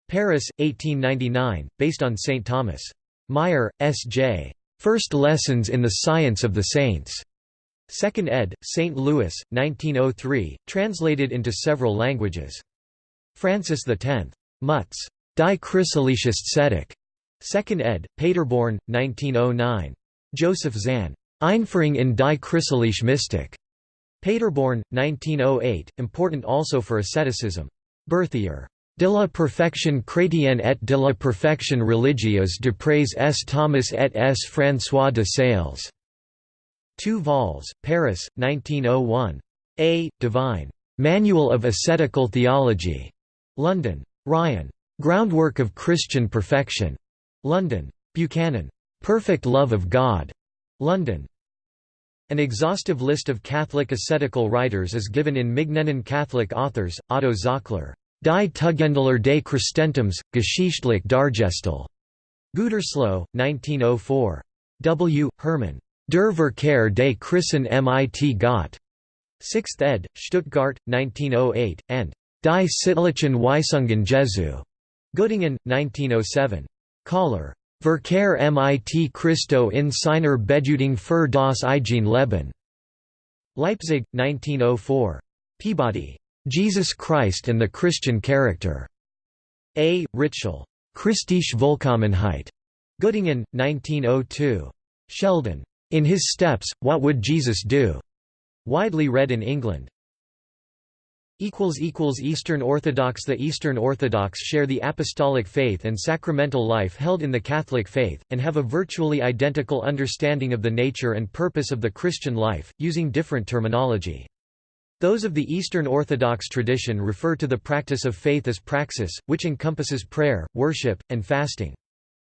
Paris, 1899, based on St. Thomas. Meyer, S.J. First Lessons in the Science of the Saints. 2nd ed., St. Louis, 1903, translated into several languages. Francis X. Mutz. Die Chrysalicist Tzedek. 2nd ed., Paderborn, 1909. Joseph Zahn. Einführung in die christliche Mystik. Paderborn, 1908, important also for asceticism. Berthier. De la perfection chrétienne et de la perfection religieuse de Prés S. Thomas et S. François de Sales. 2 vols, Paris, 1901. A. Devine. Manual of Ascetical Theology. London. Ryan. Groundwork of Christian Perfection. London. Buchanan. Perfect Love of God. London. An exhaustive list of Catholic ascetical writers is given in Mignennen Catholic authors, Otto Zockler. Die Tugendlehre des Christentums, Geschichtlich dargestellt. Gütersloh, 1904. W. Herrmann. Der Verkehr des Christen mit Gott. 6th ed., Stuttgart, 1908, and Die Sittlichen Weisungen Jesu. Göttingen, 1907. Kahler. Verkehr mit Christo in seiner Bedeutung für das eigene Leben. Leipzig, 1904. Peabody. Jesus Christ and the Christian Character. A. Ritschl. Christische Vollkommenheit. Göttingen, 1902. Sheldon. In His Steps, What Would Jesus Do? Widely read in England. Eastern Orthodox The Eastern Orthodox share the apostolic faith and sacramental life held in the Catholic faith, and have a virtually identical understanding of the nature and purpose of the Christian life, using different terminology. Those of the Eastern Orthodox tradition refer to the practice of faith as praxis, which encompasses prayer, worship, and fasting.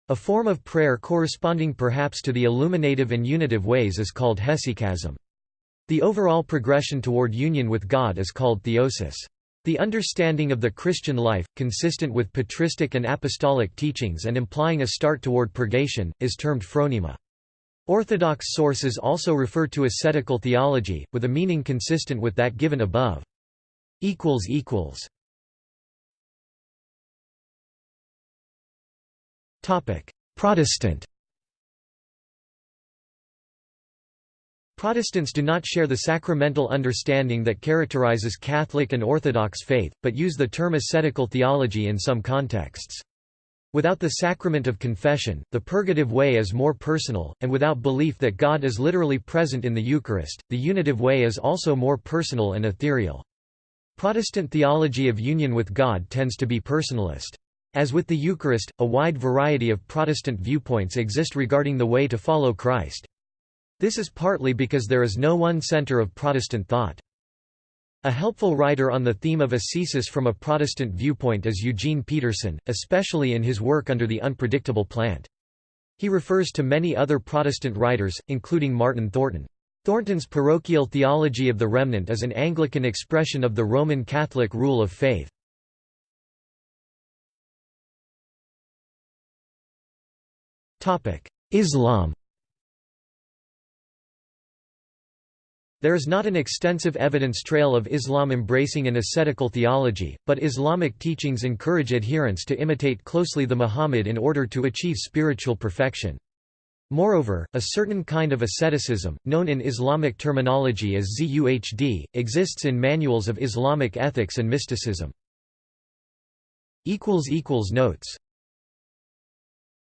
A form of prayer corresponding perhaps to the illuminative and unitive ways is called hesychasm. The overall progression toward union with God is called theosis. The understanding of the Christian life, consistent with patristic and apostolic teachings and implying a start toward purgation, is termed phronema. Orthodox sources also refer to ascetical theology, with a meaning consistent with that given above. Protestant Protestants do not share the sacramental understanding that characterizes Catholic and Orthodox faith, but use the term ascetical theology in some contexts. Without the sacrament of confession, the purgative way is more personal, and without belief that God is literally present in the Eucharist, the unitive way is also more personal and ethereal. Protestant theology of union with God tends to be personalist. As with the Eucharist, a wide variety of Protestant viewpoints exist regarding the way to follow Christ. This is partly because there is no one center of Protestant thought. A helpful writer on the theme of ascesis from a Protestant viewpoint is Eugene Peterson, especially in his work Under the Unpredictable Plant. He refers to many other Protestant writers, including Martin Thornton. Thornton's parochial theology of the remnant is an Anglican expression of the Roman Catholic rule of faith. Islam There is not an extensive evidence trail of Islam embracing an ascetical theology, but Islamic teachings encourage adherents to imitate closely the Muhammad in order to achieve spiritual perfection. Moreover, a certain kind of asceticism, known in Islamic terminology as zuhd, exists in manuals of Islamic ethics and mysticism. Notes